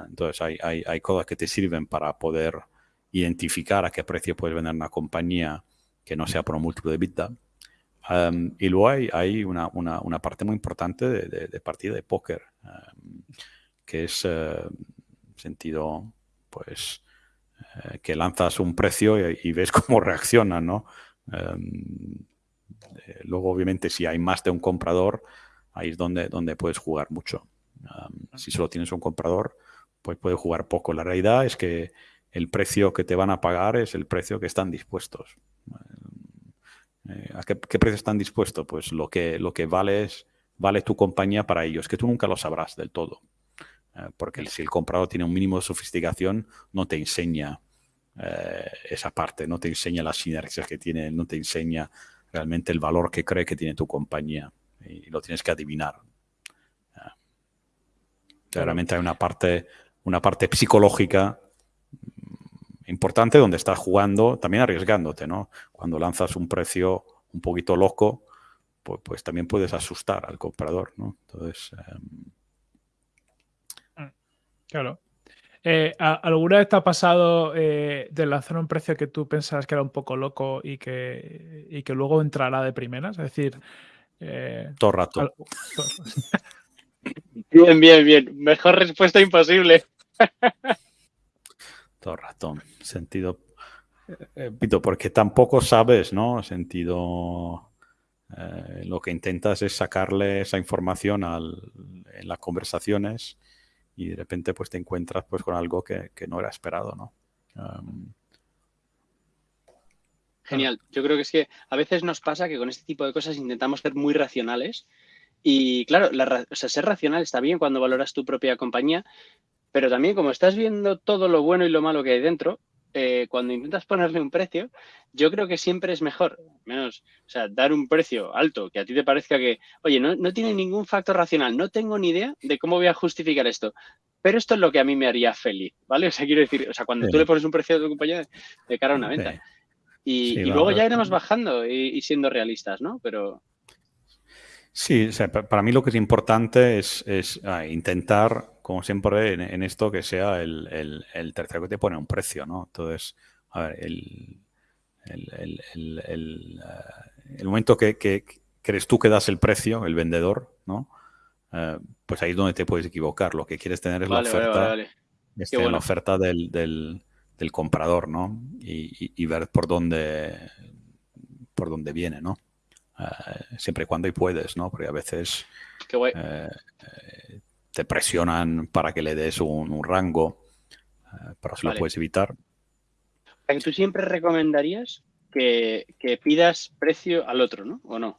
entonces hay, hay cosas que te sirven para poder identificar a qué precio puedes vender una compañía que no sea por un múltiplo de EBITDA. y luego hay, hay una, una, una, parte muy importante de, de, partida de póker, que es uh, sentido, pues, eh, que lanzas un precio y, ves cómo reacciona, ¿no? Eh, luego, obviamente, si hay más de un comprador, ahí es donde, donde puedes jugar mucho. si solo tienes un comprador, pues puedes jugar poco. La realidad es que el precio que te van a pagar es el precio que están dispuestos. Eh, ¿A qué, precio están dispuestos? Pues lo que, lo que vale, es, vale tu compañía para ellos, que tú nunca lo sabrás del todo. Eh, porque si el comprador tiene un mínimo de sofisticación, no te enseña eh, esa parte, no te enseña las sinergias que tiene, no te enseña realmente el valor que cree que tiene tu compañía y lo tienes que adivinar. Realmente hay una parte, una parte psicológica importante donde estás jugando, también arriesgándote, ¿no? Cuando lanzas un precio un poquito loco, pues, pues también puedes asustar al comprador, ¿no? Entonces... Em, Claro. Eh, ¿Alguna vez te ha pasado eh, de lanzar un precio que tú pensabas que era un poco loco y que, que luego entrará de primeras? Es decir... Eh, todo rato. bien, bien, bien. Mejor respuesta imposible. todo rato. Sentido... Pito, porque tampoco sabes, ¿no? Sentido... lo que intentas es sacarle esa información en las conversaciones y de repente pues te encuentras pues con algo que, no era esperado, ¿no? Genial. Yo creo que es que a veces nos pasa que con este tipo de cosas intentamos ser muy racionales y claro, ser racional está bien cuando valoras tu propia compañía, pero también como estás viendo todo lo bueno y lo malo que hay dentro, eh, cuando intentas ponerle un precio, yo creo que siempre es mejor, menos, o sea, dar un precio alto que a ti te parezca que, oye, no, no tiene ningún factor racional, no tengo ni idea de cómo voy a justificar esto, pero esto es lo que a mí me haría feliz, ¿vale? O sea, quiero decir, o sea, cuando tú le pones un precio a tu compañía de cara a una venta. Y, luego ya iremos bajando y, siendo realistas, ¿no? Pero... Sí, o sea, para mí lo que es importante es, es ah, intentar como siempre, en, esto que sea el, tercero que te pone un precio, ¿no? Entonces, a ver, el, el, eh, momento que, crees tú que das el precio, el vendedor, ¿no? Eh, pues ahí es donde te puedes equivocar. Lo que quieres tener es la oferta, este, la oferta del, del, comprador, ¿no? Y, ver por dónde, por dónde viene, ¿no? Eh, siempre y cuando y puedes, ¿no? Porque a veces te presionan para que le des un, rango, eh, pero si lo puedes evitar. Tú siempre recomendarías que, pidas precio al otro, ¿no? ¿O no?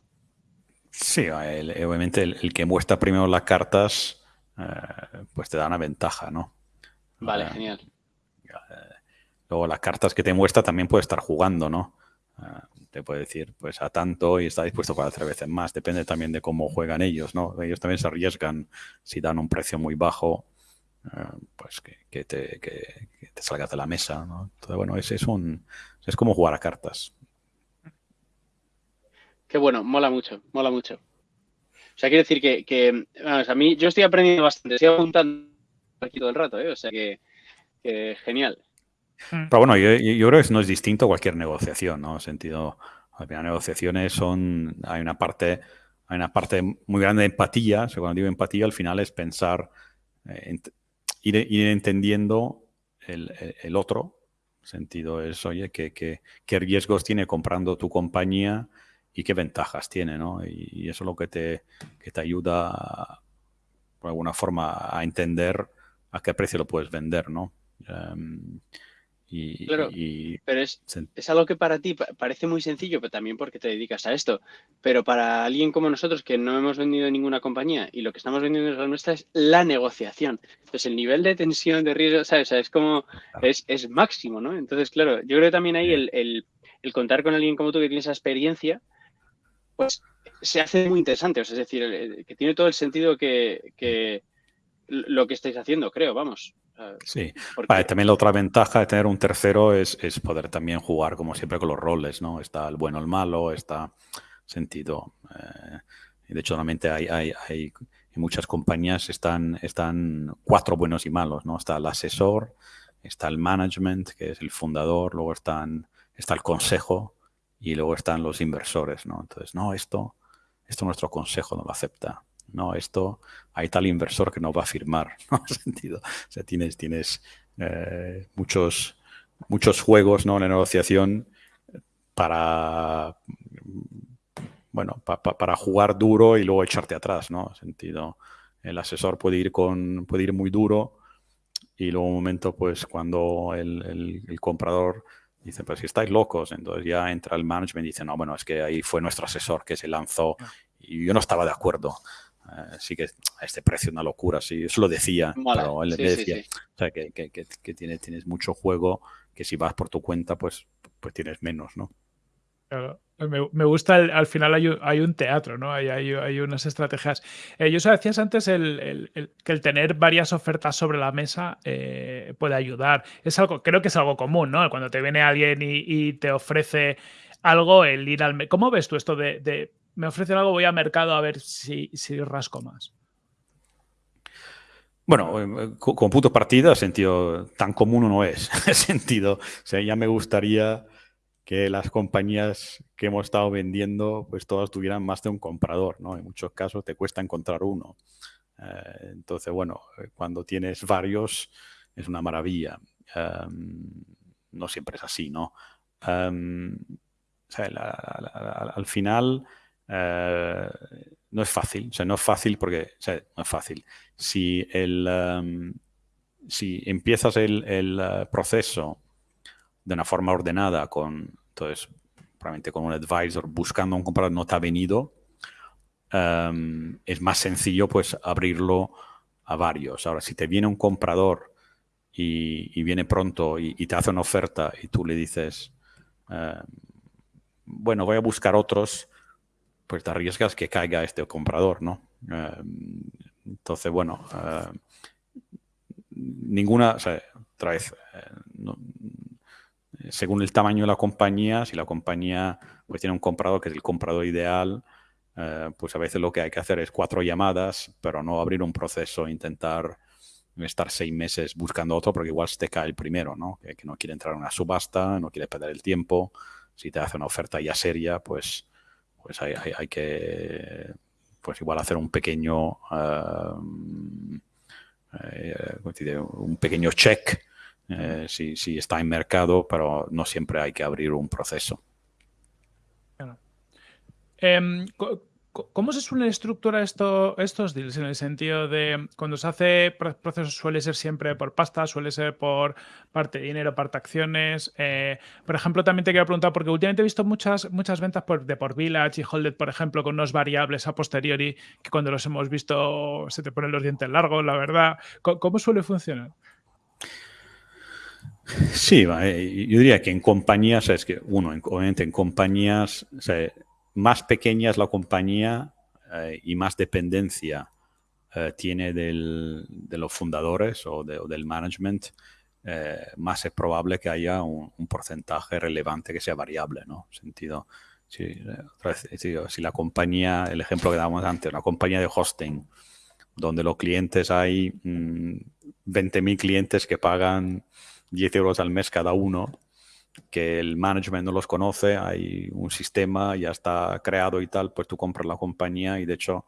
Sí, obviamente el, que muestra primero las cartas, eh, pues te da una ventaja, ¿no? Vale, eh, genial. luego las cartas que te muestra también puede estar jugando, ¿no? Te puede decir, pues a tanto y está dispuesto para tres veces más. Depende también de cómo juegan ellos, ¿no? Ellos también se arriesgan si dan un precio muy bajo, eh, pues que, te, que, te, salgas de la mesa, ¿no? Entonces, bueno, es, es, un, es como jugar a cartas. Qué bueno, mola mucho, mola mucho. O sea, quiere decir que, a mí, yo estoy aprendiendo bastante, estoy apuntando aquí todo el rato, ¿eh? O sea que genial. Mm. Pero bueno, yo, creo que no es distinto a cualquier negociación, ¿no? En sentido, las negociaciones son, hay una parte, hay una parte muy grande de empatía. O digo empatía, al final es pensar, eh, ir, entendiendo el, el, otro. Sentido es, oye, ¿qué, qué, qué riesgos tiene comprando tu compañía y qué ventajas tiene, ¿no? Y, eso es lo que te, que te ayuda, por alguna forma, a entender a qué precio lo puedes vender, ¿no? Em, y, claro, pero es, es, algo que para ti parece muy sencillo, pero también porque te dedicas a esto. Pero para alguien como nosotros que no hemos vendido ninguna compañía y lo que estamos vendiendo es la nuestra es la negociación. Entonces el nivel de tensión, de riesgo, ¿sabes? es como, es, es, máximo, ¿no? Entonces, claro, yo creo que también ahí el, el, el, contar con alguien como tú que tiene esa experiencia, pues se hace muy interesante. O sea, es decir, que tiene todo el sentido que, que lo que estáis haciendo, creo, vamos. Sí, también la otra ventaja de tener un tercero es, poder también jugar como siempre con los roles, ¿no? Está el bueno, el malo, está sentido. Eh, de hecho, solamente hay, hay, hay, en muchas compañías están, están cuatro buenos y malos, ¿no? Está el asesor, está el management, que es el fundador, luego están, está el consejo y luego están los inversores, ¿no? Entonces, no, esto, esto nuestro consejo no lo acepta no, esto hay tal inversor que no va a firmar, ¿no? sentido. O sea, tienes, tienes eh, muchos, muchos juegos, ¿no? En la negociación para, bueno, para jugar duro y luego echarte atrás, ¿no? Sentido, el asesor puede ir con, puede ir muy duro y luego un momento, pues, cuando el, el comprador dice, pues si estáis locos, entonces ya entra el management y dice, no, bueno, es que ahí fue nuestro asesor que se lanzó y yo no estaba de acuerdo. Eh, sí que a este precio una locura, sí, eso lo decía, pero él decía, O sea, que, que, que, tienes, tienes mucho juego, que si vas por tu cuenta, pues, pues tienes menos, ¿no? Claro. Me, gusta, al final hay, un teatro, ¿no? Hay, hay, unas estrategias. Eh, yo decías antes el, que el tener varias ofertas sobre la mesa eh, puede ayudar. Es algo, creo que es algo común, ¿no? Cuando te viene alguien y, te ofrece algo, el ir al... ¿Cómo ves tú esto de, me ofrecen algo, voy al mercado a ver si, si rasco más? Bueno, eh, con punto partida, sentido tan común no es. sentido, ya me gustaría que las compañías que hemos estado vendiendo, pues todas tuvieran más de un comprador, ¿no? En muchos casos te cuesta encontrar uno. Eh, entonces, bueno, eh, cuando tienes varios es una maravilla. Em, no siempre es así, ¿no? Em, al final eh, no es fácil, o sea, no es fácil porque, no es fácil. Si, el, em, si empiezas el, el proceso de una forma ordenada, con, entonces, probablemente con un advisor buscando un comprador no te ha venido, em, es más sencillo pues abrirlo a varios. Ahora, si te viene un comprador y, viene pronto y, te hace una oferta y tú le dices, em, bueno, voy a buscar otros, pues te arriesgas que caiga este comprador, ¿no? Em, entonces, bueno, ninguna, o sea, otra vez, eh, según el tamaño de la compañía, si la compañía pues, tiene un comprador que es el comprador ideal, eh, pues a veces lo que hay que hacer es cuatro llamadas, pero no abrir un proceso, e intentar estar seis meses buscando otro, porque igual se te cae el primero, ¿no? Que, no quiere entrar en una subasta, no quiere perder el tiempo. Si te hace una oferta ya seria, pues, pues hay, que pues igual hacer un pequeño eh, eh, un pequeño check eh, si, está en mercado, pero no siempre hay que abrir un proceso. Em, ¿Cómo se suelen estructurar esto, estos deals? En el sentido de cuando se hace procesos suele ser siempre por pasta, suele ser por parte de dinero, parte de acciones. Eh, por ejemplo, también te quiero preguntar, porque últimamente he visto muchas, muchas ventas de por Village y Holded, por ejemplo, con unos variables a posteriori que cuando los hemos visto se te ponen los dientes largos, la verdad. cómo suele funcionar? Sí, eh, yo diría que en compañías, es que uno, obviamente en compañías más pequeñas la compañía eh, y más dependencia eh, tiene del, de los fundadores o, del management, más es probable que haya un, porcentaje relevante que sea variable, ¿no? Sentido, si, si la compañía, el ejemplo que dábamos antes, una compañía de hosting, donde los clientes hay 20.000 mm, clientes que pagan 10 euros al mes cada uno, que el management no los conoce, hay un sistema, ya está creado y tal, pues tú compras la compañía y de hecho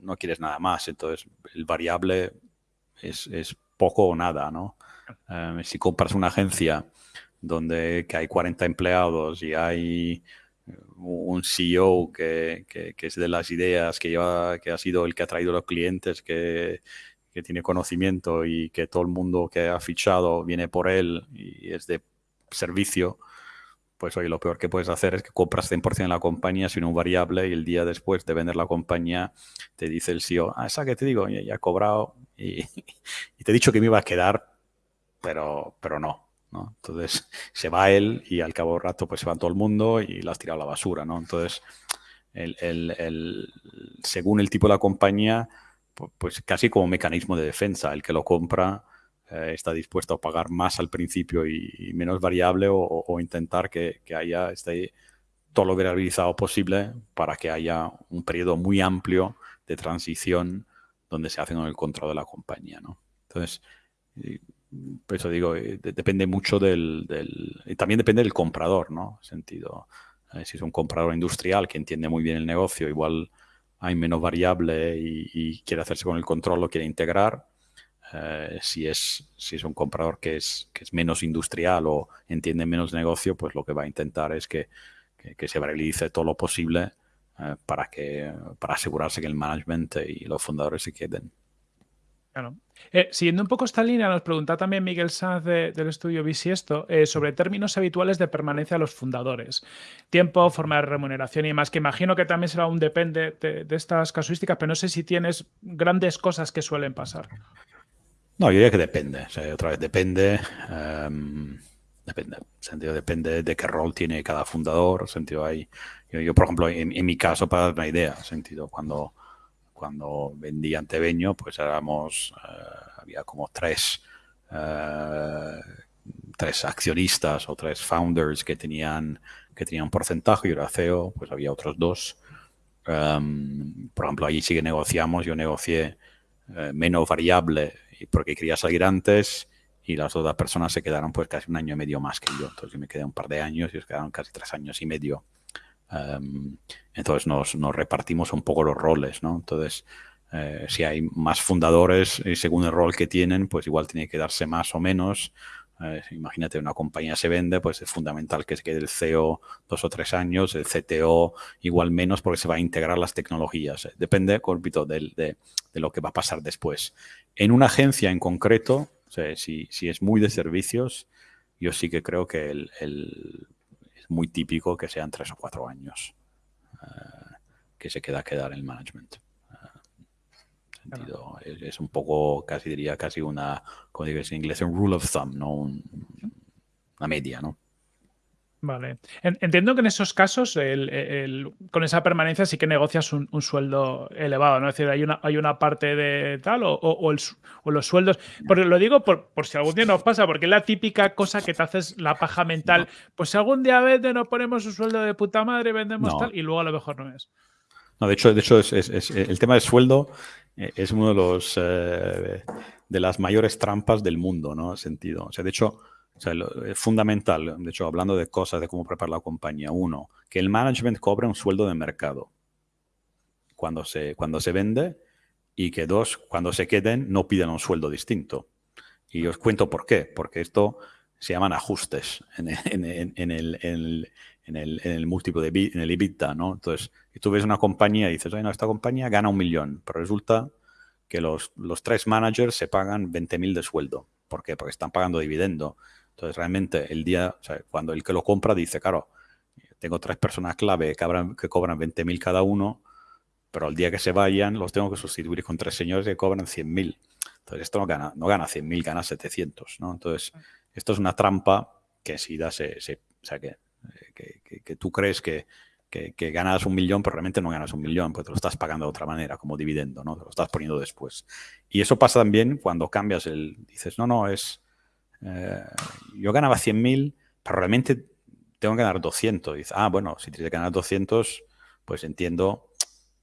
no quieres nada más. Entonces el variable es, poco o nada, ¿no? Eh, si compras una agencia donde que hay 40 empleados y hay un CEO que, que, es de las ideas, que, lleva, que ha sido el que ha traído los clientes, que que tiene conocimiento y que todo el mundo que ha fichado viene por él y es de servicio, pues hoy lo peor que puedes hacer es que compras 100% en la compañía sin un variable y el día después de vender la compañía te dice el CEO, ah, esa que te digo, ya, ha cobrado y, te he dicho que me iba a quedar, pero, pero no, ¿no? Entonces se va él y al cabo de rato pues se va todo el mundo y la has tirado a la basura, ¿no? Entonces, el, el, según el tipo de la compañía, pues casi como mecanismo de defensa. El que lo compra eh, está dispuesto a pagar más al principio y, menos variable o, intentar que, haya este, todo lo variabilizado posible para que haya un periodo muy amplio de transición donde se hace con el control de la compañía. ¿no? Entonces, por eso digo, eh, depende mucho del, Y también depende del comprador, ¿no? Sentido, eh, si es un comprador industrial que entiende muy bien el negocio, igual hay menos variable y, quiere hacerse con el control, lo quiere integrar. Eh, si, es, si es un comprador que es, que es menos industrial o entiende menos negocio, pues lo que va a intentar es que, que, se realice todo lo posible eh, para, que, para asegurarse que el management y los fundadores se queden. Eh, siguiendo un poco esta línea, nos pregunta también Miguel Sanz del estudio Bisiesto eh, sobre términos habituales de permanencia de los fundadores. Tiempo, forma de remuneración y más, que imagino que también será un depende de, estas casuísticas, pero no sé si tienes grandes cosas que suelen pasar. No, yo diría que depende. otra vez depende. Em, depende. sentido depende de qué rol tiene cada fundador. sentido hay. Yo, por ejemplo, en, mi caso, para dar una idea, sentido, cuando cuando vendí Antebeño, pues éramos, eh, había como tres, eh, tres accionistas o tres founders que tenían, que tenían porcentaje, y era CEO, pues había otros dos. Em, por ejemplo, allí sí que negociamos, yo negocié eh, menos variable porque quería salir antes y las otras personas se quedaron pues casi un año y medio más que yo. Entonces yo me quedé un par de años y ellos quedaron casi tres años y medio Em, entonces nos, repartimos un poco los roles, ¿no? Entonces, eh, si hay más fundadores y según el rol que tienen, pues igual tiene que darse más o menos. Imagínate, una compañía se vende, pues es fundamental que se quede el CEO dos o tres años, el CTO igual menos porque se va a integrar las tecnologías. Depende, corpito, de, de, lo que va a pasar después. En una agencia en concreto, si, si, es muy de servicios, yo sí que creo que el muy típico que sean tres o cuatro años eh, que se queda quedar en el management. Eh, es, un poco, casi diría, casi una, como digo en inglés, un rule of thumb, ¿no? una media, ¿no? Vale. Entiendo que en esos casos, con esa permanencia sí que negocias un, sueldo elevado, ¿no? Es decir, hay una, hay una parte de tal o, los sueldos. Porque lo digo por, si algún día nos pasa, porque es la típica cosa que te haces la paja mental. Pues si algún día vende, nos ponemos un sueldo de puta madre, vendemos tal, y luego a lo mejor no es. No, de hecho, de hecho es, el tema del sueldo es uno de los eh, de las mayores trampas del mundo, ¿no? Sentido. O sea, de hecho es fundamental, de hecho, hablando de cosas de cómo preparar la compañía. Uno, que el management cobre un sueldo de mercado cuando se, cuando se vende y que dos, cuando se queden, no piden un sueldo distinto. Y os cuento por qué. Porque esto se llaman ajustes en, el, en, el, en el, múltiplo de en el EBITDA, ¿no? Entonces, si tú ves una compañía y dices, no, esta compañía gana un millón, pero resulta que los, los tres managers se pagan 20.000 de sueldo. ¿Por qué? Porque están pagando dividendo. Entonces, realmente, el día, o sea, cuando el que lo compra dice, claro, tengo tres personas clave que, que cobran 20.000 cada uno, pero el día que se vayan los tengo que sustituir con tres señores que cobran 100.000. Entonces, esto no gana, no gana 100.000, gana 700, ¿no? Entonces, esto es una trampa que si da, se, o sea, que, que, tú crees que, que, ganas un millón, pero realmente no ganas un millón, pues te lo estás pagando de otra manera, como dividendo, ¿no? Te lo estás poniendo después. Y eso pasa también cuando cambias el, dices, no, no, es, eh, yo ganaba 100.000, pero realmente tengo que ganar 200. dice, ah, bueno, si tienes que ganar 200, pues entiendo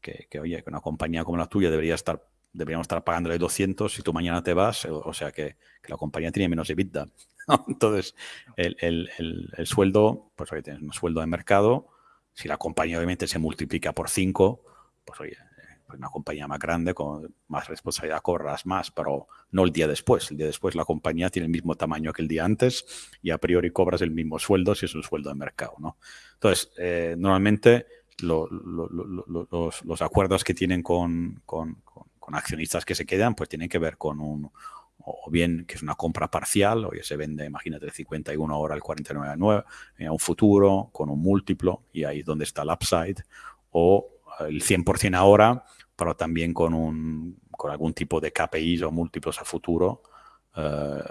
que, oye, que una compañía como la tuya debería estar, deberíamos estar pagándole 200 si tú mañana te vas, o, sea que, la compañía tiene menos EBITDA. Entonces, el, el, sueldo, pues oye, tienes un sueldo de mercado, si la compañía obviamente se multiplica por 5, pues oye, pues, una compañía más grande, con más responsabilidad, corras más, pero no el día después. El día después la compañía tiene el mismo tamaño que el día antes y a priori cobras el mismo sueldo si es un sueldo de mercado. ¿no? Entonces, eh, normalmente los, acuerdos que tienen con, con, accionistas que se quedan, pues tienen que ver con un, o bien que es una compra parcial, o se vende, imagínate, el 51 ahora, el 49 a un futuro, con un múltiplo, y ahí es donde está el upside, o el 100% ahora, pero también con, un, con algún tipo de KPIs o múltiplos a futuro. Eh,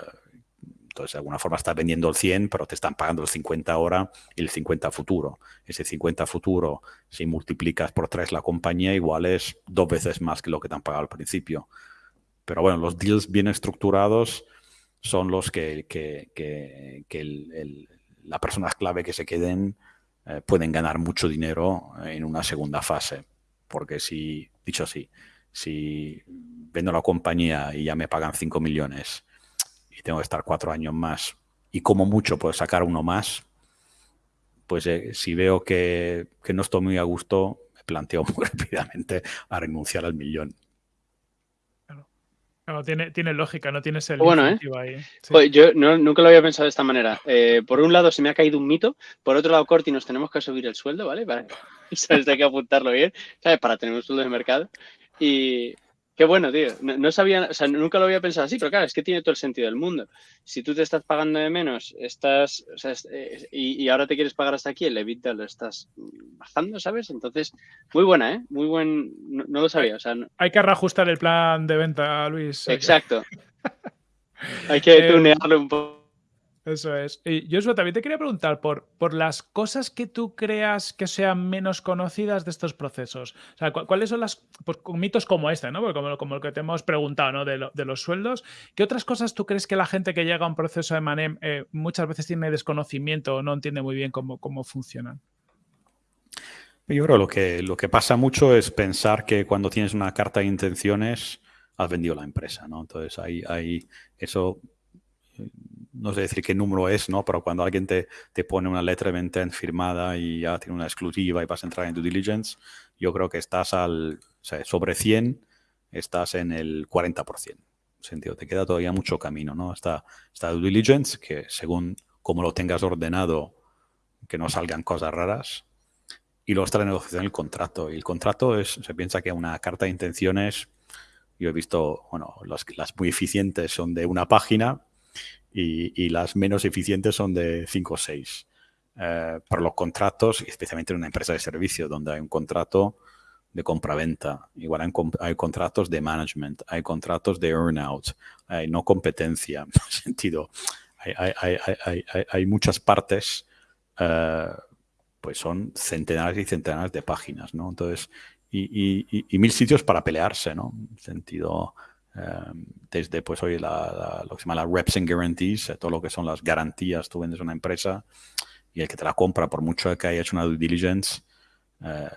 entonces, de alguna forma estás vendiendo el 100, pero te están pagando el 50 ahora y el 50 futuro. Ese 50 futuro, si multiplicas por tres la compañía, igual es dos veces más que lo que te han pagado al principio. Pero bueno, los deals bien estructurados son los que, que, que, la persona clave que se queden eh, pueden ganar mucho dinero en una segunda fase. Porque si, dicho así, si vendo la compañía y ya me pagan 5 millones y tengo que estar cuatro años más y como mucho puedo sacar uno más, pues eh, si veo que, no estoy muy a gusto, me planteo muy rápidamente a renunciar al millón. Claro. tiene, tiene lógica, no tienes el bueno, ¿eh? ahí. yo nunca lo había pensado de esta manera. Eh, por un lado se me ha caído un mito, por otro lado, Corti, nos tenemos que subir el sueldo, ¿vale? ¿sabes? Hay que apuntarlo bien, ¿sabes? Para tener un sueldo de mercado. Y, Qué bueno, tío. No, sabía, o sea, nunca lo había pensado así, pero claro, es que tiene todo el sentido del mundo. Si tú te estás pagando de menos, estás, o sea, eh, y, ahora te quieres pagar hasta aquí, el EBITDA lo estás bajando, ¿sabes? Entonces, muy buena, ¿eh? Muy buen, no, lo sabía. O sea, Hay que reajustar el plan de venta, Luis. Exacto. Hay que eh, tunearlo un poco. Eso es. Y yo también te quería preguntar por, por las cosas que tú creas que sean menos conocidas de estos procesos. O sea, ¿cuáles son las pues, mitos como este, ¿no? como, como, el que te hemos preguntado, ¿no? De, de, los sueldos. ¿Qué otras cosas tú crees que la gente que llega a un proceso de Manem eh, muchas veces tiene desconocimiento o no entiende muy bien cómo, cómo funcionan? Yo creo lo que lo que pasa mucho es pensar que cuando tienes una carta de intenciones has vendido la empresa, ¿no? Entonces ahí, ahí eso no sé decir qué número es, ¿no? Pero cuando alguien te, te pone una letra de venta firmada y ya tiene una exclusiva y vas a entrar en due diligence, yo creo que estás al, o sea, sobre 100, estás en el 40%. Sentido, te queda todavía mucho camino, ¿no? Está, está due diligence, que según como lo tengas ordenado, que no salgan cosas raras. Y luego está la negociación del contrato. Y el contrato es, se piensa que una carta de intenciones, yo he visto, bueno, las muy eficientes son de una página, y, las menos eficientes son de 5 o 6. Eh, para los contratos, especialmente en una empresa de servicio, donde hay un contrato de compra-venta, igual hay, contratos de management, hay contratos de earn-out, hay no competencia, en sentido, hay, muchas partes, eh, pues son centenares y centenares de páginas, ¿no? Entonces, y, y, mil sitios para pelearse, ¿no? En sentido, Em, desde pues hoy la, lo que se llama la reps and guarantees, eh, todo lo que son las garantías, tú vendes una empresa y el que te la compra, por mucho que haya hecho una due diligence, eh,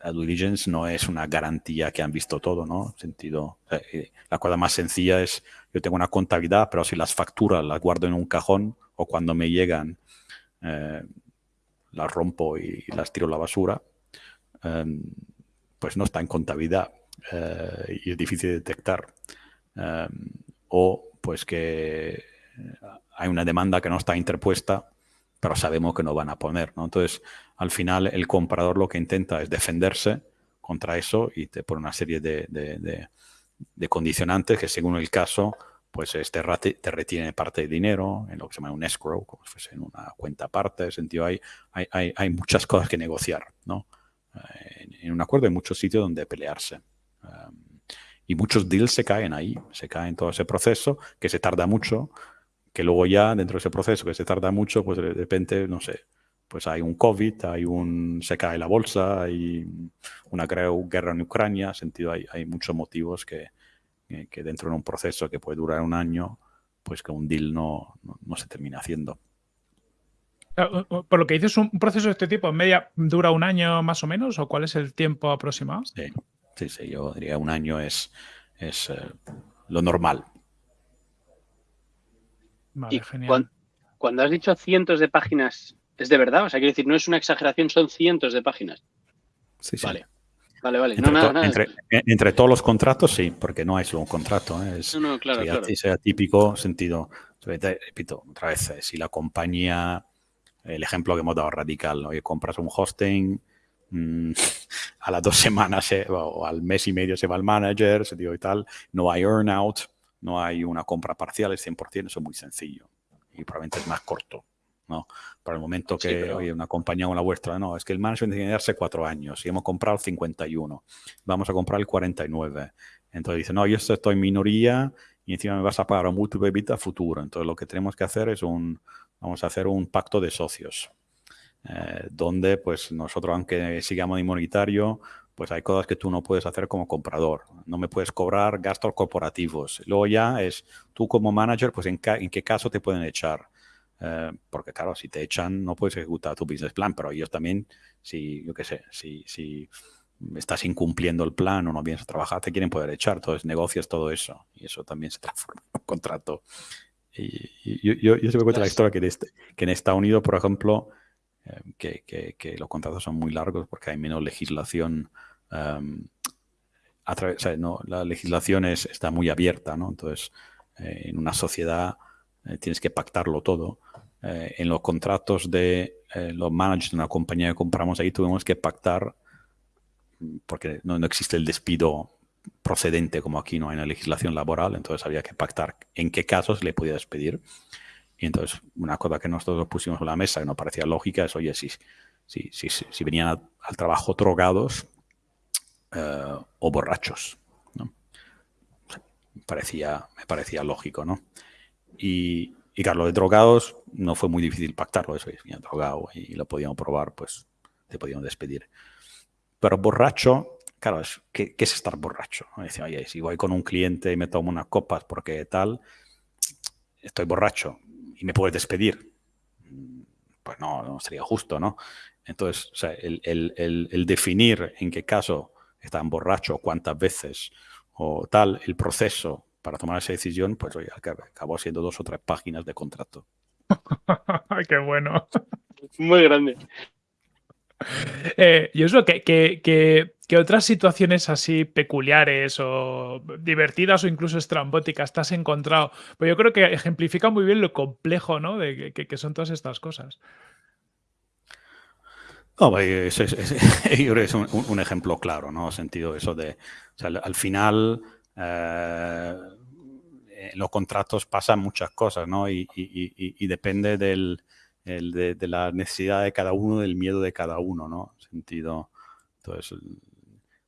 la due diligence no es una garantía que han visto todo, ¿no? Sentido, eh, la cosa más sencilla es, yo tengo una contabilidad, pero si las facturas las guardo en un cajón o cuando me llegan las rompo y las tiro a la basura, em, pues no está en contabilidad eh, y es difícil de detectar. Em, o pues que hay una demanda que no está interpuesta, pero sabemos que no van a poner. ¿no? Entonces, al final, el comprador lo que intenta es defenderse contra eso y te pone una serie de, de, condicionantes que, según el caso, pues este te retiene parte de dinero en lo que se llama un escrow, como si fuese en una cuenta aparte. En sentido, hay, hay, hay, muchas cosas que negociar. ¿no? Eh, en un acuerdo hay muchos sitios donde pelearse y muchos deals se caen ahí, se caen todo ese proceso, que se tarda mucho, que luego ya dentro de ese proceso que se tarda mucho, pues de repente, no sé, pues hay un COVID, hay un, se cae la bolsa, hay una guerra en Ucrania, sentido hay, hay muchos motivos que, que, dentro de un proceso que puede durar un año, pues que un deal no, no, se termina haciendo. Ah, por lo que dices, un proceso de este tipo, ¿en media dura un año más o menos? ¿O cuál es el tiempo aproximado? Sí. Sí, sí, yo diría un año es, es eh, lo normal. Vale, genial. Cuando, has dicho cientos de páginas, ¿es de verdad? O sea, quiero decir, no es una exageración, son cientos de páginas. Sí, sí. Vale. Vale, vale. Entre, no, nada, Entre, todos los contratos, sí, porque no hay solo un contrato. ¿eh? Es, no, no, claro, claro. Sea típico sentido. Repito, otra vez, eh, si la compañía, el ejemplo que hemos dado radical, oye, compras un hosting, Mm, a las dos semanas o al mes y medio se va el manager, se digo y tal, no hay earnout, no hay una compra parcial, es 100%, eso es muy sencillo y probablemente es más corto. ¿no? Para el momento que oye, una compañía como la vuestra, no, es que el manager tiene que darse cuatro años y hemos comprado el 51, vamos a comprar el 49. Entonces dice, no, yo estoy en minoría y encima me vas a pagar un múltiplo de futuro. Entonces lo que tenemos que hacer es un, vamos a hacer un pacto de socios. Eh, donde pues nosotros, aunque sigamos inmunitario, pues hay cosas que tú no puedes hacer como comprador. No me puedes cobrar gastos corporativos. Luego ya es tú como manager, pues en, qué caso te pueden echar. Eh, porque claro, si te echan no puedes ejecutar tu business plan, pero ellos también, si, yo qué sé, si, si estás incumpliendo el plan o no vienes a trabajar, te quieren poder echar. Entonces negocias todo eso y eso también se transforma en un contrato. Y, yo, yo, yo, se me cuenta la historia que, este, que en Estados Unidos, por ejemplo, Em, que, los contratos son muy largos porque hay menos legislación. Em, a través, no, la legislación es, está muy abierta, ¿no? Entonces, eh, en una sociedad eh, tienes que pactarlo todo. Eh, en los contratos de los managers de una compañía que compramos ahí tuvimos que pactar, porque no, no existe el despido procedente como aquí no hay una legislación laboral, entonces había que pactar en qué casos le podía despedir. Y entonces una cosa que nosotros pusimos en la mesa que no parecía lógica es, oye, si, si, si, si venían al trabajo drogados eh, o borrachos. ¿no? Parecía, me parecía lógico, ¿no? Y, y claro, de drogados no fue muy difícil pactarlo, eso, venía drogado y lo podíamos probar, pues te podíamos despedir. Pero borracho, claro, ¿qué, es estar borracho? Decía, oye, si voy con un cliente y me tomo unas copas porque tal, estoy borracho y me puedes despedir. Pues no, no sería justo, ¿no? Entonces, o sea, el, el, el, definir en qué caso están borracho, cuántas veces o tal, el proceso para tomar esa decisión, pues oye, acabó siendo dos o tres páginas de contrato. ¡Qué bueno! Muy grande. Eh, y eso, que, que, otras situaciones así peculiares o divertidas o incluso estrambóticas te has encontrado? Pues yo creo que ejemplifica muy bien lo complejo ¿no? de que, son todas estas cosas. No, es, es, un, ejemplo claro, ¿no? Sentido eso de, al final eh, en los contratos pasan muchas cosas, ¿no? Y, depende del, de, la necesidad de cada uno, del miedo de cada uno, ¿no? Sentido, entonces,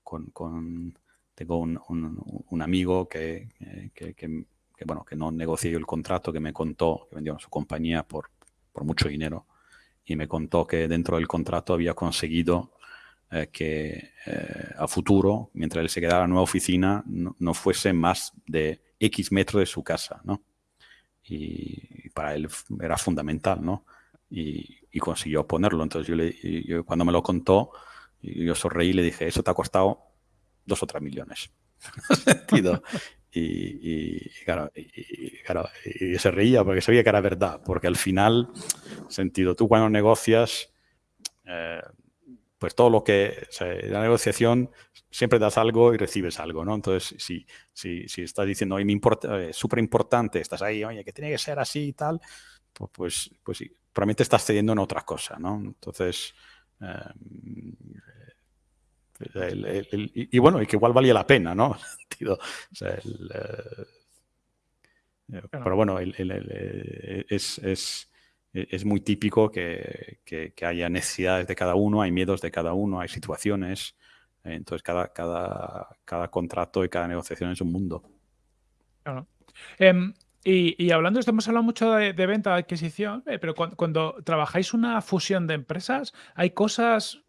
con, con tengo un, un, amigo que, que, que, bueno, que no negoció el contrato, que me contó que vendió su compañía por, por mucho dinero y me contó que dentro del contrato había conseguido eh, que eh, a futuro, mientras él se quedara en la nueva oficina, no, fuese más de X metros de su casa, ¿no? Y, para él era fundamental, ¿no? Y, consiguió ponerlo. Entonces yo, le, cuando me lo contó, yo sonreí y le dije, eso te ha costado dos o tres millones. y, y, claro, y, se reía porque sabía que era verdad, porque al final, sentido, tú cuando negocias, eh, pues todo lo que, la negociación siempre das algo y recibes algo, ¿no? Entonces, si, si, si estás diciendo, oye, me importa, eh, súper importante, estás ahí, oye, que tiene que ser así y tal, pues, pues, pues sí, probablemente estás cediendo en otra cosa, ¿no? Entonces, eh, y, bueno, y que igual valía la pena, ¿no? Eh, pero bueno, es, es, es, muy típico que, que, haya necesidades de cada uno, hay miedos de cada uno, hay situaciones. Entonces, cada, cada, cada contrato y cada negociación es un mundo. Claro. Em, y, hablando de esto, hemos hablado mucho de, venta, de adquisición, eh, pero cuando, trabajáis una fusión de empresas, ¿hay cosas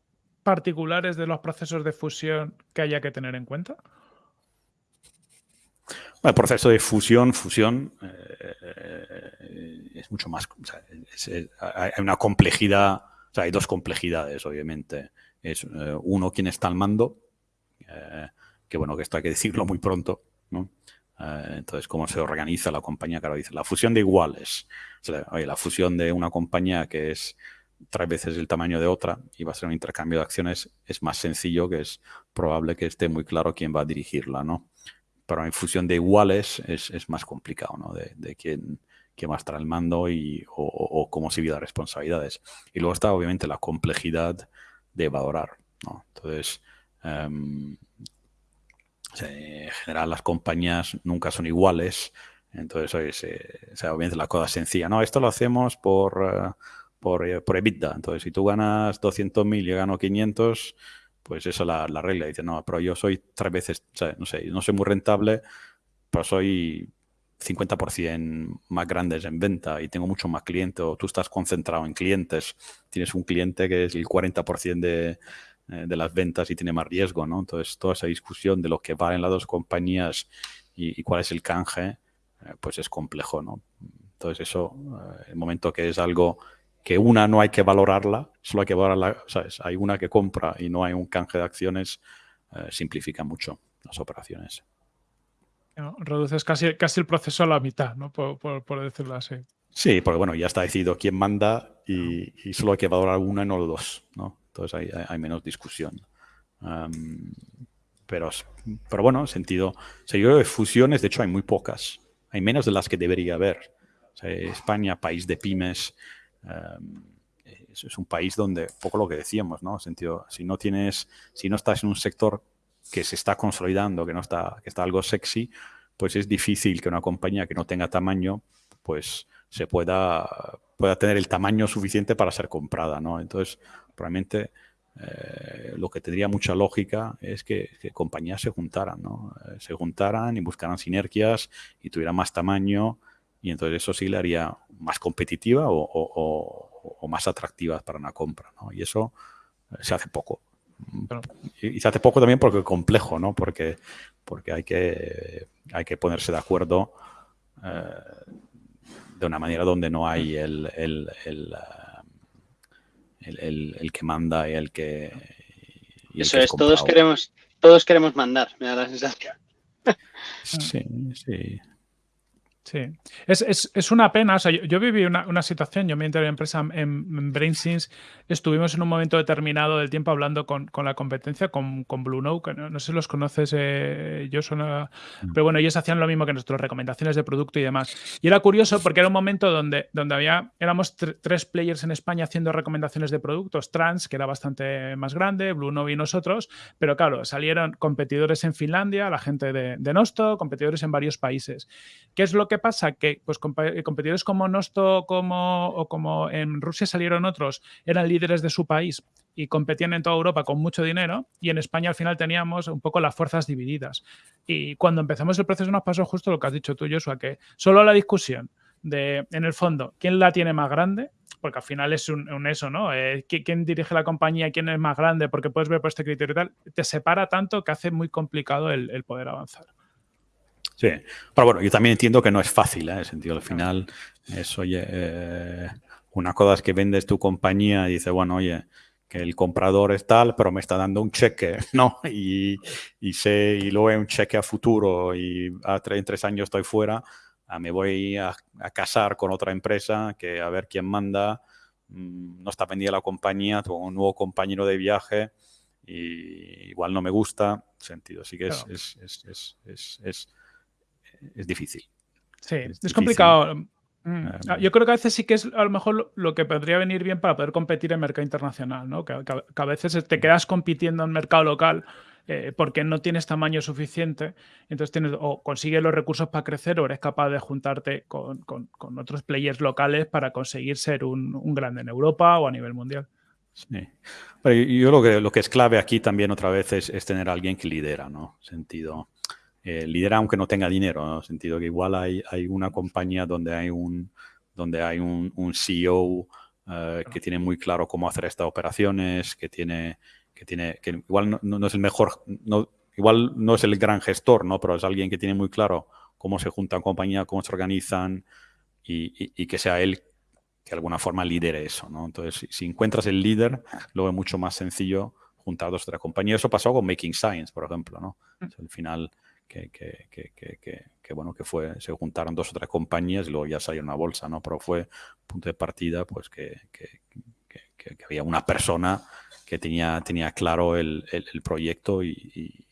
particulares de los procesos de fusión que haya que tener en cuenta? el proceso de fusión, fusión eh, es mucho más. hay una complejidad, hay dos complejidades, obviamente. Es eh, uno quien está al mando, eh, que bueno, que esto hay que decirlo muy pronto, entonces, cómo se organiza la compañía, claro, dice la fusión de iguales. oye, la fusión de una compañía que es tres veces el tamaño de otra y va a ser un intercambio de acciones, es más sencillo, que es probable que esté muy claro quién va a dirigirla, ¿no? Pero en fusión de iguales es, es más complicado, ¿no? De, de quién, quién, va a estar al mando y, o, cómo se las responsabilidades. Y luego está, obviamente, la complejidad de valorar, ¿no? Entonces, em, en general las compañías nunca son iguales, entonces, oye, obviamente la cosa sencilla, no, esto lo hacemos por... Uh, por, eh, por EBITDA. Entonces, si tú ganas 200.000 y yo gano 500, pues esa es la, la, regla. Dice, no, pero yo soy tres veces, no sé, no soy muy rentable, pero soy 50% más grandes en venta y tengo mucho más clientes, o tú estás concentrado en clientes, tienes un cliente que es el 40% de, eh, de las ventas y tiene más riesgo, ¿no? Entonces, toda esa discusión de lo que valen las dos compañías y, cuál es el canje, eh, pues es complejo, ¿no? Entonces, eso, el momento que es algo que una no hay que valorarla, solo hay que valorarla, ¿sabes? Hay una que compra y no hay un canje de acciones, eh, simplifica mucho las operaciones. reduces casi, casi el proceso a la mitad, ¿no? Por, decirlo así. Sí, porque bueno, ya está decidido quién manda y, solo hay que valorar una y no los dos, ¿no? Entonces hay, menos discusión. pero, pero bueno, sentido. O sea, yo creo que fusiones, de hecho, hay muy pocas. Hay menos de las que debería haber. España, país de pymes, Em, es, un país donde, poco lo que decíamos, ¿no? Sentido, si no tienes, si no estás en un sector que se está consolidando, que no está, que está algo sexy, pues es difícil que una compañía que no tenga tamaño, pues se pueda, pueda tener el tamaño suficiente para ser comprada, ¿no? Entonces, probablemente eh, lo que tendría mucha lógica es que, compañías se juntaran, ¿no? Eh, se juntaran y buscaran sinergias y tuvieran más tamaño y entonces eso sí le haría más competitiva o, más atractiva para una compra, ¿no? Y eso eh, se hace poco. Y, se hace poco también porque es complejo, ¿no? Porque, porque hay, que, hay que ponerse de acuerdo de una manera donde no hay el, el, el, que manda y el que... Eso es, todos queremos, todos queremos mandar, me da la sensación. Sí, sí. Sí, es, es, una pena. O sea, yo, viví una, una, situación, yo me entré en empresa en, en BrainSins, estuvimos en un momento determinado del tiempo hablando con, con la competencia, con, con Blue Note, no, sé si los conoces, eh, yo son, mm. pero bueno, ellos hacían lo mismo que nuestras recomendaciones de producto y demás. Y era curioso porque era un momento donde, donde había, éramos tres players en España haciendo recomendaciones de productos, Trans, que era bastante más grande, Blue Note y nosotros, pero claro, salieron competidores en Finlandia, la gente de, de Nosto, competidores en varios países. ¿Qué es lo que pasa? Que pues, eh, competidores como Nosto como, o como en Rusia salieron otros, eran líderes de su país y competían en toda Europa con mucho dinero y en España al final teníamos un poco las fuerzas divididas. Y cuando empezamos el proceso nos pasó justo lo que has dicho tú, Joshua, que solo la discusión de, en el fondo, quién la tiene más grande, porque al final es un, eso, ¿no? Eh, ¿Quién dirige la compañía? ¿Quién es más grande? Porque puedes ver por este criterio y tal. Te separa tanto que hace muy complicado el poder avanzar. Sí, pero bueno, yo también entiendo que no es fácil, ¿eh? en el sentido, al final, es, oye, eh, una cosa es que vendes tu compañía y dices, bueno, oye, que el comprador es tal, pero me está dando un cheque, ¿no? Y, y, sé, y luego un cheque a futuro y a tres, en tres años estoy fuera, ah, me voy a, casar con otra empresa que a ver quién manda, mm, no está vendida la compañía, tengo un nuevo compañero de viaje y igual no me gusta, sentido, así que es, es, es es difícil. Sí, es, complicado. Mm. Ah, ah, yo creo que a veces sí que es a lo mejor lo, que podría venir bien para poder competir en mercado internacional, ¿no? Que, a veces te quedas compitiendo en mercado local eh, porque no tienes tamaño suficiente, entonces tienes o consigues los recursos para crecer o eres capaz de juntarte con, otros players locales para conseguir ser un, grande en Europa o a nivel mundial. Sí. yo lo que, lo que es clave aquí también otra vez es, es tener a alguien que lidera, ¿no? Sentido eh, lidera aunque no tenga dinero, en el sentido que igual hay, hay una compañía donde hay un, donde hay un, CEO eh, que tiene muy claro cómo hacer estas operaciones, que tiene, que tiene, que igual no, es el mejor, no, igual no es el gran gestor, ¿no? Pero es alguien que tiene muy claro cómo se juntan compañías, cómo se organizan y, y, que sea él que de alguna forma lidere eso, ¿no? Entonces, si, encuentras el líder, luego es mucho más sencillo juntar dos o tres compañías. Eso pasó con Making Science, por ejemplo, ¿no? Mm. al final que, bueno, que fue, se juntaron dos o tres compañías y luego ya salió una bolsa, ¿no? Pero fue punto de partida, pues que, había una persona que tenía, tenía claro el, proyecto y,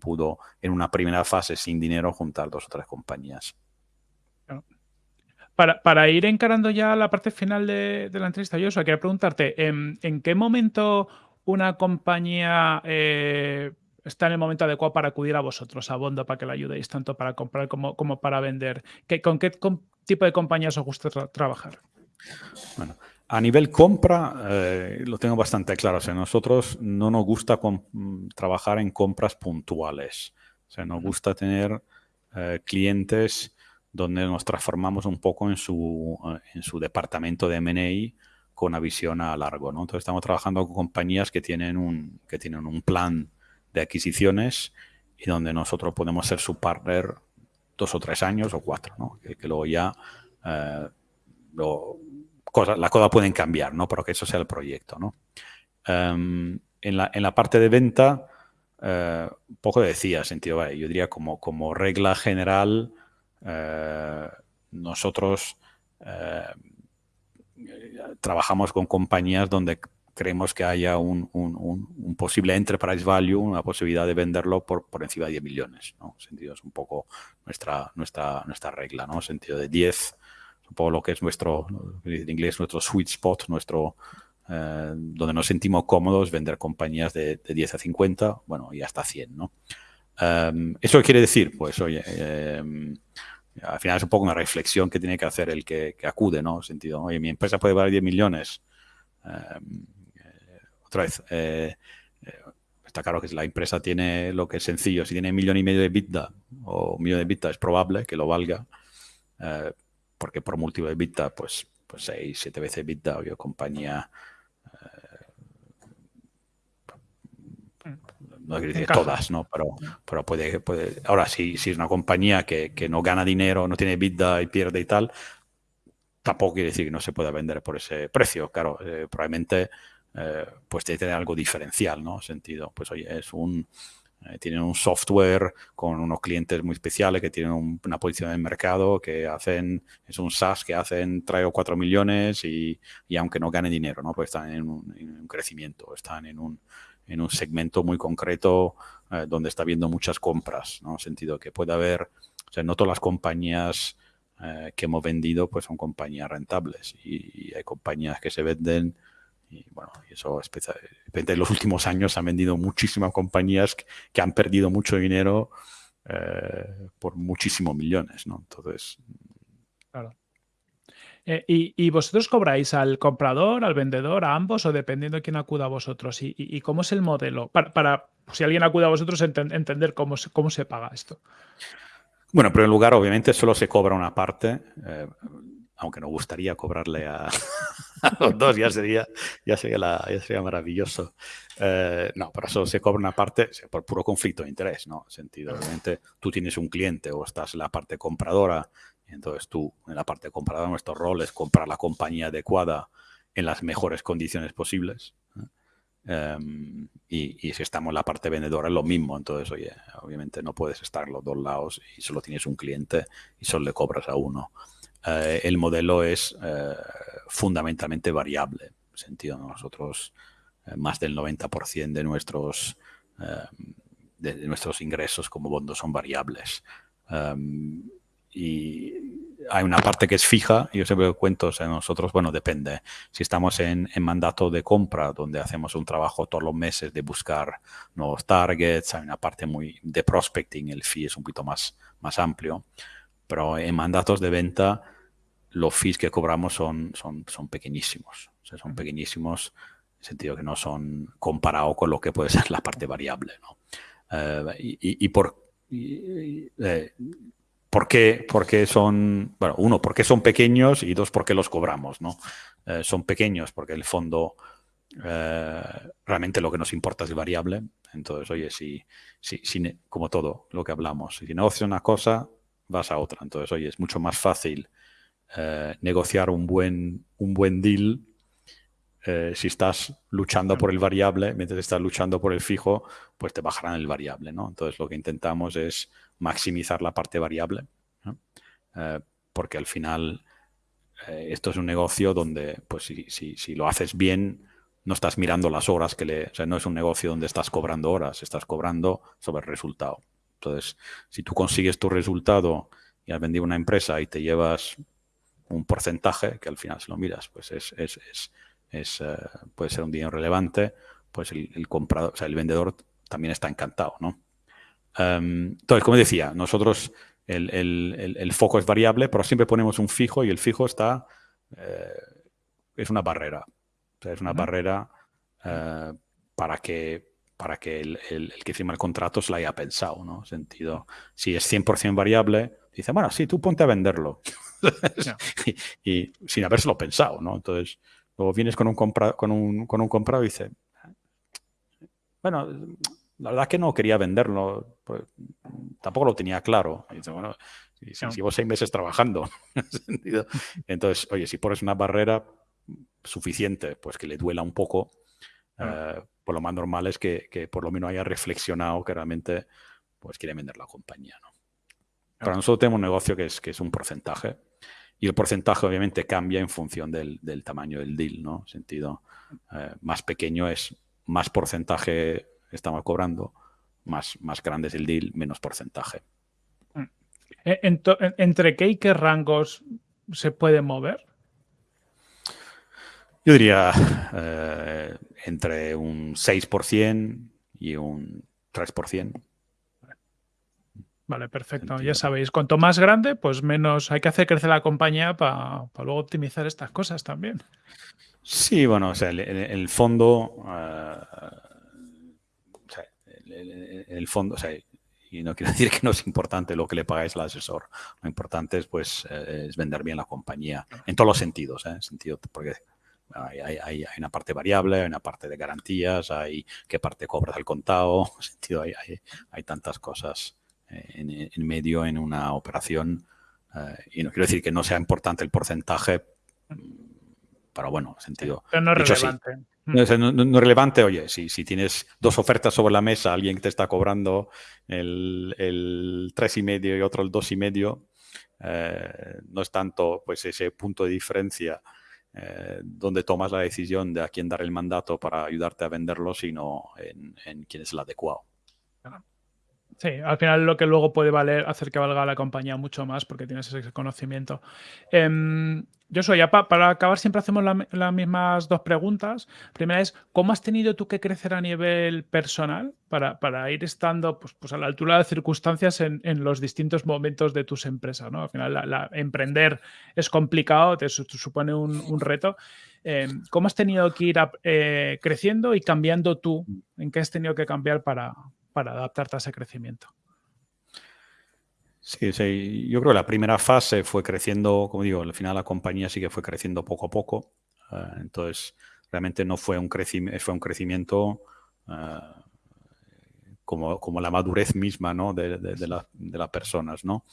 pudo en una primera fase sin dinero juntar dos o tres compañías. Para, para ir encarando ya la parte final de, la entrevista, yo quería preguntarte, ¿en, ¿en, qué momento una compañía eh, está en el momento adecuado para acudir a vosotros, a Bondo, para que le ayudéis, tanto para comprar como, como para vender. ¿Qué, ¿Con qué tipo de compañías os gusta trabajar? Bueno, a nivel compra, eh, lo tengo bastante claro. O sea, nosotros no nos gusta trabajar en compras puntuales. O sea, nos gusta tener eh, clientes donde nos transformamos un poco en su, eh, en su departamento de M&A con una visión a largo. ¿no? Entonces, estamos trabajando con compañías que tienen un, que tienen un plan de adquisiciones y donde nosotros podemos ser su partner dos o tres años o cuatro, ¿no? que, luego ya eh, lo, las cosas pueden cambiar, ¿no? pero que eso sea el proyecto. ¿no? Em, en, la, en, la, parte de venta, eh, poco decía, sentido, yo diría como, como regla general, eh, nosotros trabajamos con compañías donde creemos que haya un, un, posible enterprise value, una posibilidad de venderlo por, por encima de 10 millones. ¿no? Sentido es un poco nuestra, nuestra, nuestra regla, ¿no? Sentido de 10, un poco lo que es nuestro, en inglés, nuestro sweet spot, nuestro, eh, donde nos sentimos cómodos vender compañías de, 10 a 50, bueno, y hasta 100, ¿no? Em, ¿Eso quiere decir? Pues, oye, em, al final es un poco una reflexión que tiene que hacer el que, acude, ¿no? Sentido, oye, mi empresa puede valer 10 millones. Eh, otra vez, eh, está claro que si la empresa tiene lo que es sencillo, si tiene un millón y medio de bitda o un millón de bitda, es probable que lo valga, porque por múltiplo de bitda, pues, pues 6, 7 veces bitda, o compañía no quiero decir todas, ¿no? Pero, pero puede, puede. Ahora, si, si es una compañía que, que, no gana dinero, no tiene vida y pierde y tal, tampoco quiere decir que no se pueda vender por ese precio. Claro, eh, probablemente eh, pues tiene que tener algo diferencial, ¿no? Sentido, pues oye, es un. Eh, tienen un software con unos clientes muy especiales que tienen una posición en mercado, que hacen, es un SaaS que hacen 3 o 4 millones y, y aunque no gane dinero, ¿no? Pues están en un, en un crecimiento, están en un, en un segmento muy concreto eh, donde está habiendo muchas compras, ¿no? En sentido que puede haber, o sea, no todas las compañías que hemos vendido pues son compañías rentables y, hay compañías que se venden y bueno, y eso en los últimos años han vendido muchísimas compañías que, han perdido mucho dinero eh, por muchísimos millones, ¿no? Entonces, claro. Eh, y, vosotros cobráis al comprador, al vendedor, a ambos o dependiendo de quién acuda a vosotros? ¿Y, cómo es el modelo? Para, si alguien acude a vosotros, entender cómo, cómo se paga esto. Bueno, en lugar, obviamente, solo se cobra una parte, eh, aunque nos gustaría cobrarle a, los dos, ya sería, ya sería, maravilloso. Eh, no, pero solo se cobra una parte por puro conflicto de interés, ¿no? Sentido, obviamente, tú tienes un cliente o estás en la parte compradora entonces tú, en la parte de comprador, nuestro rol es comprar la compañía adecuada en las mejores condiciones posibles. Em, y, si estamos en la parte vendedora es lo mismo. Entonces, oye, obviamente no puedes estar los dos lados y solo tienes un cliente y solo le cobras a uno. Eh, el modelo es eh, fundamentalmente variable. En sentido, nosotros eh, más del 90% de nuestros, em, de, nuestros ingresos como bondo son variables. Em, y hay una parte que es fija, yo siempre cuento, o nosotros, bueno, depende. Si estamos en, mandato de compra, donde hacemos un trabajo todos los meses de buscar nuevos targets, hay una parte muy de prospecting, el fee es un poquito más, más amplio, pero en mandatos de venta, los fees que cobramos son, son, son pequeñísimos, o sea, son pequeñísimos en el sentido que no son comparados con lo que puede ser la parte variable, ¿no? Eh, y, por... Eh, ¿Por qué? Porque son, bueno, uno, porque son pequeños y dos, porque los cobramos, ¿no? Eh, son pequeños porque el fondo realmente lo que nos importa es variable. Entonces, oye, si, si, como todo lo que hablamos, si negocias una cosa, vas a otra. Entonces, oye, es mucho más fácil eh, negociar un buen, un buen deal si estás luchando por el variable, mientras estás luchando por el fijo, pues te bajarán el variable, ¿no? Entonces, lo que intentamos es maximizar la parte variable, eh, porque al final eh, esto es un negocio donde, pues si, si, si, lo haces bien, no estás mirando las horas que le... O sea, no es un negocio donde estás cobrando horas, estás cobrando sobre el resultado. Entonces, si tú consigues tu resultado y has vendido una empresa y te llevas un porcentaje, que al final si lo miras, pues es, es, es, eh, puede ser un dinero relevante, pues el, el comprador, o sea, el vendedor también está encantado, ¿no? Em, entonces, como decía, nosotros el, foco es variable, pero siempre ponemos un fijo y el fijo está, eh, es una barrera. es una barrera eh, para que, para que el, que firma el contrato se la haya pensado, ¿no? Sentido, si es 100% variable, dice, bueno, sí, tú ponte a venderlo. y, sin habérselo pensado, ¿no? Entonces, luego vienes con un, compra, con un, con un comprado y dice, bueno, la verdad es que no quería venderlo, pues, tampoco lo tenía claro. Y bueno, si, llevo seis meses trabajando, entonces, oye, si pones una barrera suficiente, pues que le duela un poco, eh, pues lo más normal es que, por lo menos haya reflexionado que realmente pues quiere vender la compañía. ¿no? Para nosotros tenemos un negocio que es, que es un porcentaje y el porcentaje obviamente cambia en función del, tamaño del deal, ¿no? Sentido eh, más pequeño es más porcentaje estamos cobrando, más, más grande es el deal, menos porcentaje. Mm. E, ¿Entre qué y qué rangos se puede mover? Yo diría eh, entre un 6% y un 3%. Vale, perfecto. Ya sabéis, cuanto más grande, pues menos hay que hacer crecer la compañía para luego optimizar estas cosas también. Sí, bueno, o sea, en el, fondo, uh, el, fondo, o sea, y no quiero decir que no es importante lo que le pagáis al asesor. Lo importante es, pues, eh, es vender bien la compañía en todos los sentidos, ¿eh? sentido, porque hay, hay, hay, una parte variable, hay una parte de garantías, hay qué parte cobras al contado, sentido, hay, hay, tantas cosas en, en, medio en una operación. y no quiero decir que no sea importante el porcentaje, pero bueno, sentido. Pero no es relevante. No, es, relevante, oye, si, si tienes dos ofertas sobre la mesa, alguien que te está cobrando el, el y medio y otro el dos y medio, eh, no es tanto pues ese punto de diferencia eh, donde tomas la decisión de a quién dar el mandato para ayudarte a venderlo, sino en, en quién es el adecuado. Sí, al final lo que luego puede valer, hacer que valga la compañía mucho más porque tienes ese conocimiento. Yo soy, ya para acabar siempre hacemos las mismas dos preguntas. Primera es, ¿cómo has tenido tú que crecer a nivel personal para, para ir estando pues, pues, a la altura de circunstancias en, en, los distintos momentos de tus empresas? ¿no? Al final, la, emprender es complicado, te, supone un, un reto. Eh, ¿Cómo has tenido que ir eh, creciendo y cambiando tú? ¿En qué has tenido que cambiar para, para adaptarte a ese crecimiento? Sí, sí, yo creo que la primera fase fue creciendo, como digo, al final la compañía sí que fue creciendo poco a poco. Uh, entonces, realmente no fue un, crecimiento, fue un crecimiento uh, como, como, la madurez misma ¿no? de, de, de, la, de, las personas. ¿no?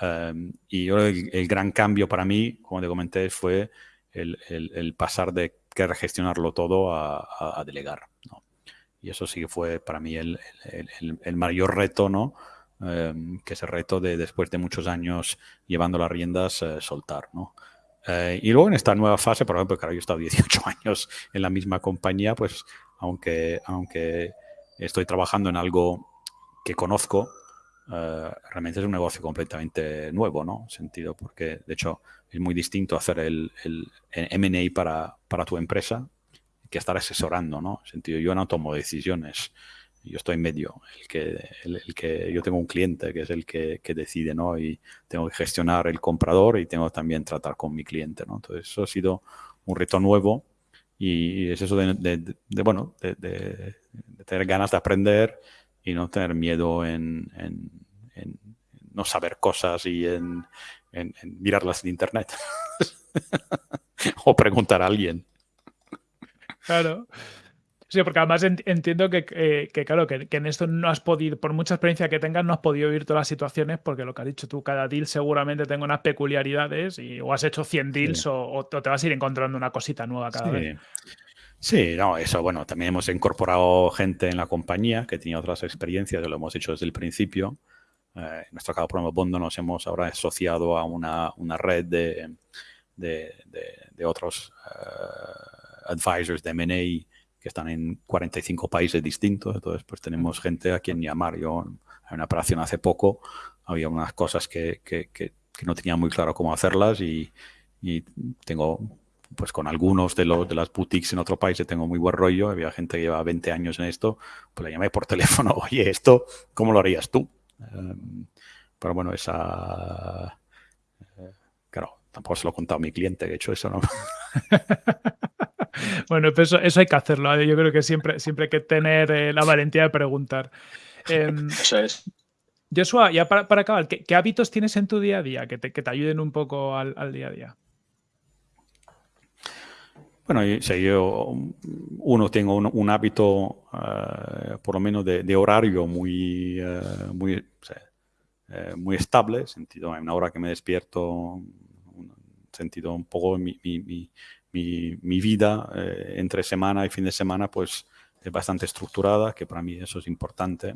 Um, y yo el, el, gran cambio para mí, como te comenté, fue el, el, pasar de querer gestionarlo todo a delegar. Y eso sí que fue para mí el, mayor reto, ¿no? Em, que ese reto de después de muchos años llevando las riendas, eh, soltar, ¿no? Eh, y luego en esta nueva fase, por ejemplo, claro, yo he estado 18 años en la misma compañía, pues aunque, aunque estoy trabajando en algo que conozco, uh, realmente es un negocio completamente nuevo, ¿no? Sentido, porque de hecho es muy distinto hacer el, el, el M&A para, para tu empresa que estar asesorando, ¿no? Sentido, yo no tomo decisiones, yo estoy en medio, el que, el, que yo tengo un cliente que es el que, que, decide, ¿no? Y tengo que gestionar el comprador y tengo también tratar con mi cliente, ¿no? Entonces eso ha sido un reto nuevo y es eso de, de, de bueno, de, de, tener ganas de aprender y no tener miedo en, en, en no saber cosas y en, en mirarlas en internet o preguntar a alguien. Claro. Sí, porque además entiendo que, eh, que claro, que, que, en esto no has podido, por mucha experiencia que tengas, no has podido vivir todas las situaciones, porque lo que has dicho tú, cada deal seguramente tenga unas peculiaridades y o has hecho 100 deals sí. o, o, te vas a ir encontrando una cosita nueva cada sí. vez. Sí, no, eso, bueno, también hemos incorporado gente en la compañía que tenía otras experiencias, lo hemos hecho desde el principio. Eh, en nuestro caso, por ejemplo, Bondo nos hemos ahora asociado a una, una red de, de, de, de otros uh, advisors de M&A que están en 45 países distintos, entonces pues tenemos gente a quien llamar. Yo en una operación hace poco había unas cosas que, que, no tenía muy claro cómo hacerlas y, tengo, pues con algunos de, los, de las boutiques en otro país tengo muy buen rollo, había gente que lleva 20 años en esto, pues le llamé por teléfono, oye, esto, ¿cómo lo harías tú? Um, pero bueno, esa... Uh, claro, tampoco se lo he contado a mi cliente, de hecho eso no... Bueno, pues eso, eso, hay que hacerlo. ¿eh? Yo creo que siempre, siempre hay que tener eh, la valentía de preguntar. Eh, eso es. Joshua, ya para, para acabar, ¿qué, ¿qué, hábitos tienes en tu día a día que te, que te ayuden un poco al, al, día a día? Bueno, yo, yo uno tengo un, un hábito, uh, por lo menos de, de horario muy, uh, muy, o sea, uh, muy estable, sentido, en una hora que me despierto, un sentido un poco mi, mi, mi mi, vida eh, entre semana y fin de semana pues es bastante estructurada, que para mí eso es importante.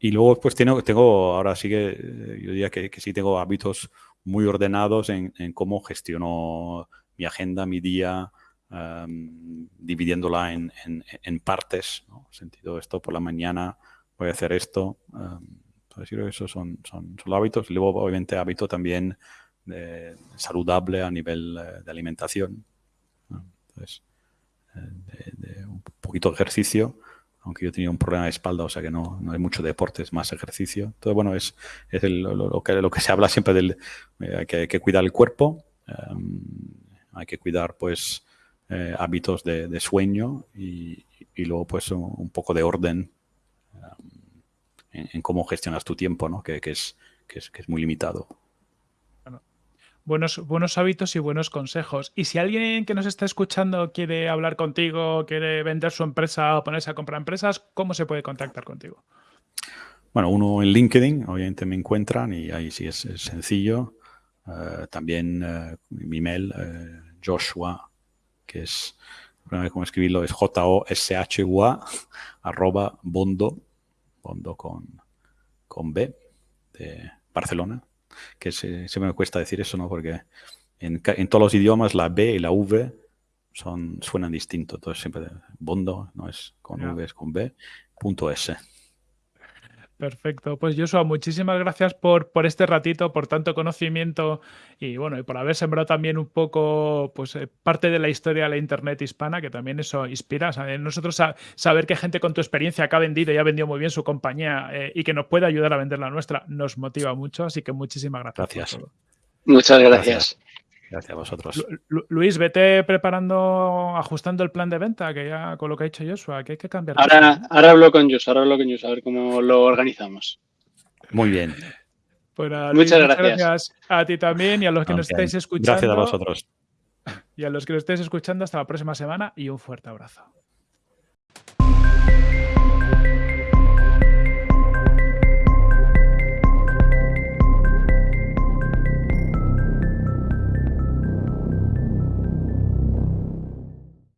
Y luego pues tengo, ahora sí que eh, yo diría que, que sí tengo hábitos muy ordenados en, cómo gestiono mi agenda, mi día, dividiéndola en, partes, ¿no? sentido esto por la mañana voy a hacer esto. Um, esos son, son, son hábitos. Luego, obviamente, hábito también saludable a nivel de alimentación. Entonces, de, un poquito de ejercicio, aunque yo tenía un problema de espalda, o sea que no, no hay mucho deporte, es más ejercicio. Entonces, bueno, es, es lo, que, lo que se habla siempre del eh, que hay que cuidar el cuerpo, em, hay que cuidar pues eh, hábitos de, sueño y, y, luego pues un, poco de orden em, en, cómo gestionas tu tiempo, ¿no? que, que, es, que es muy limitado buenos, buenos hábitos y buenos consejos. Y si alguien que nos está escuchando quiere hablar contigo, quiere vender su empresa o ponerse a comprar empresas, ¿cómo se puede contactar contigo? Bueno, uno en LinkedIn, obviamente me encuentran y ahí sí es, sencillo. Eh, también eh, mi email, eh, Joshua, que es, cómo escribirlo, es J-O-S-H-U-A, arroba bondo, bondo con, con B, de Barcelona, que se, me cuesta decir eso, ¿no? Porque en, todos los idiomas la B y la V son, suenan distinto. Entonces siempre Bondo no es con V, es con B, punto S. Perfecto. Pues Joshua, muchísimas gracias por, por este ratito, por tanto conocimiento y bueno, y por haber sembrado también un poco pues eh, parte de la historia de la internet hispana, que también eso inspira. Nosotros saber que gente con tu experiencia que ha vendido y ha vendido muy bien su compañía eh, y que nos puede ayudar a vender la nuestra, nos motiva mucho. Así que muchísimas gracias. Gracias. Muchas gracias. Gracias Gracias a vosotros. Luis, vete preparando, ajustando el plan de venta, que ya con lo que ha dicho Joshua, que hay que cambiar. Ahora, hablo con Joshua, ahora hablo con Joshua, a ver cómo lo organizamos. Muy bien. Pues muchas, gracias. gracias. A ti también y a los que nos estáis escuchando. Gracias a vosotros. Y a los que nos estáis escuchando, hasta la próxima semana y un fuerte abrazo.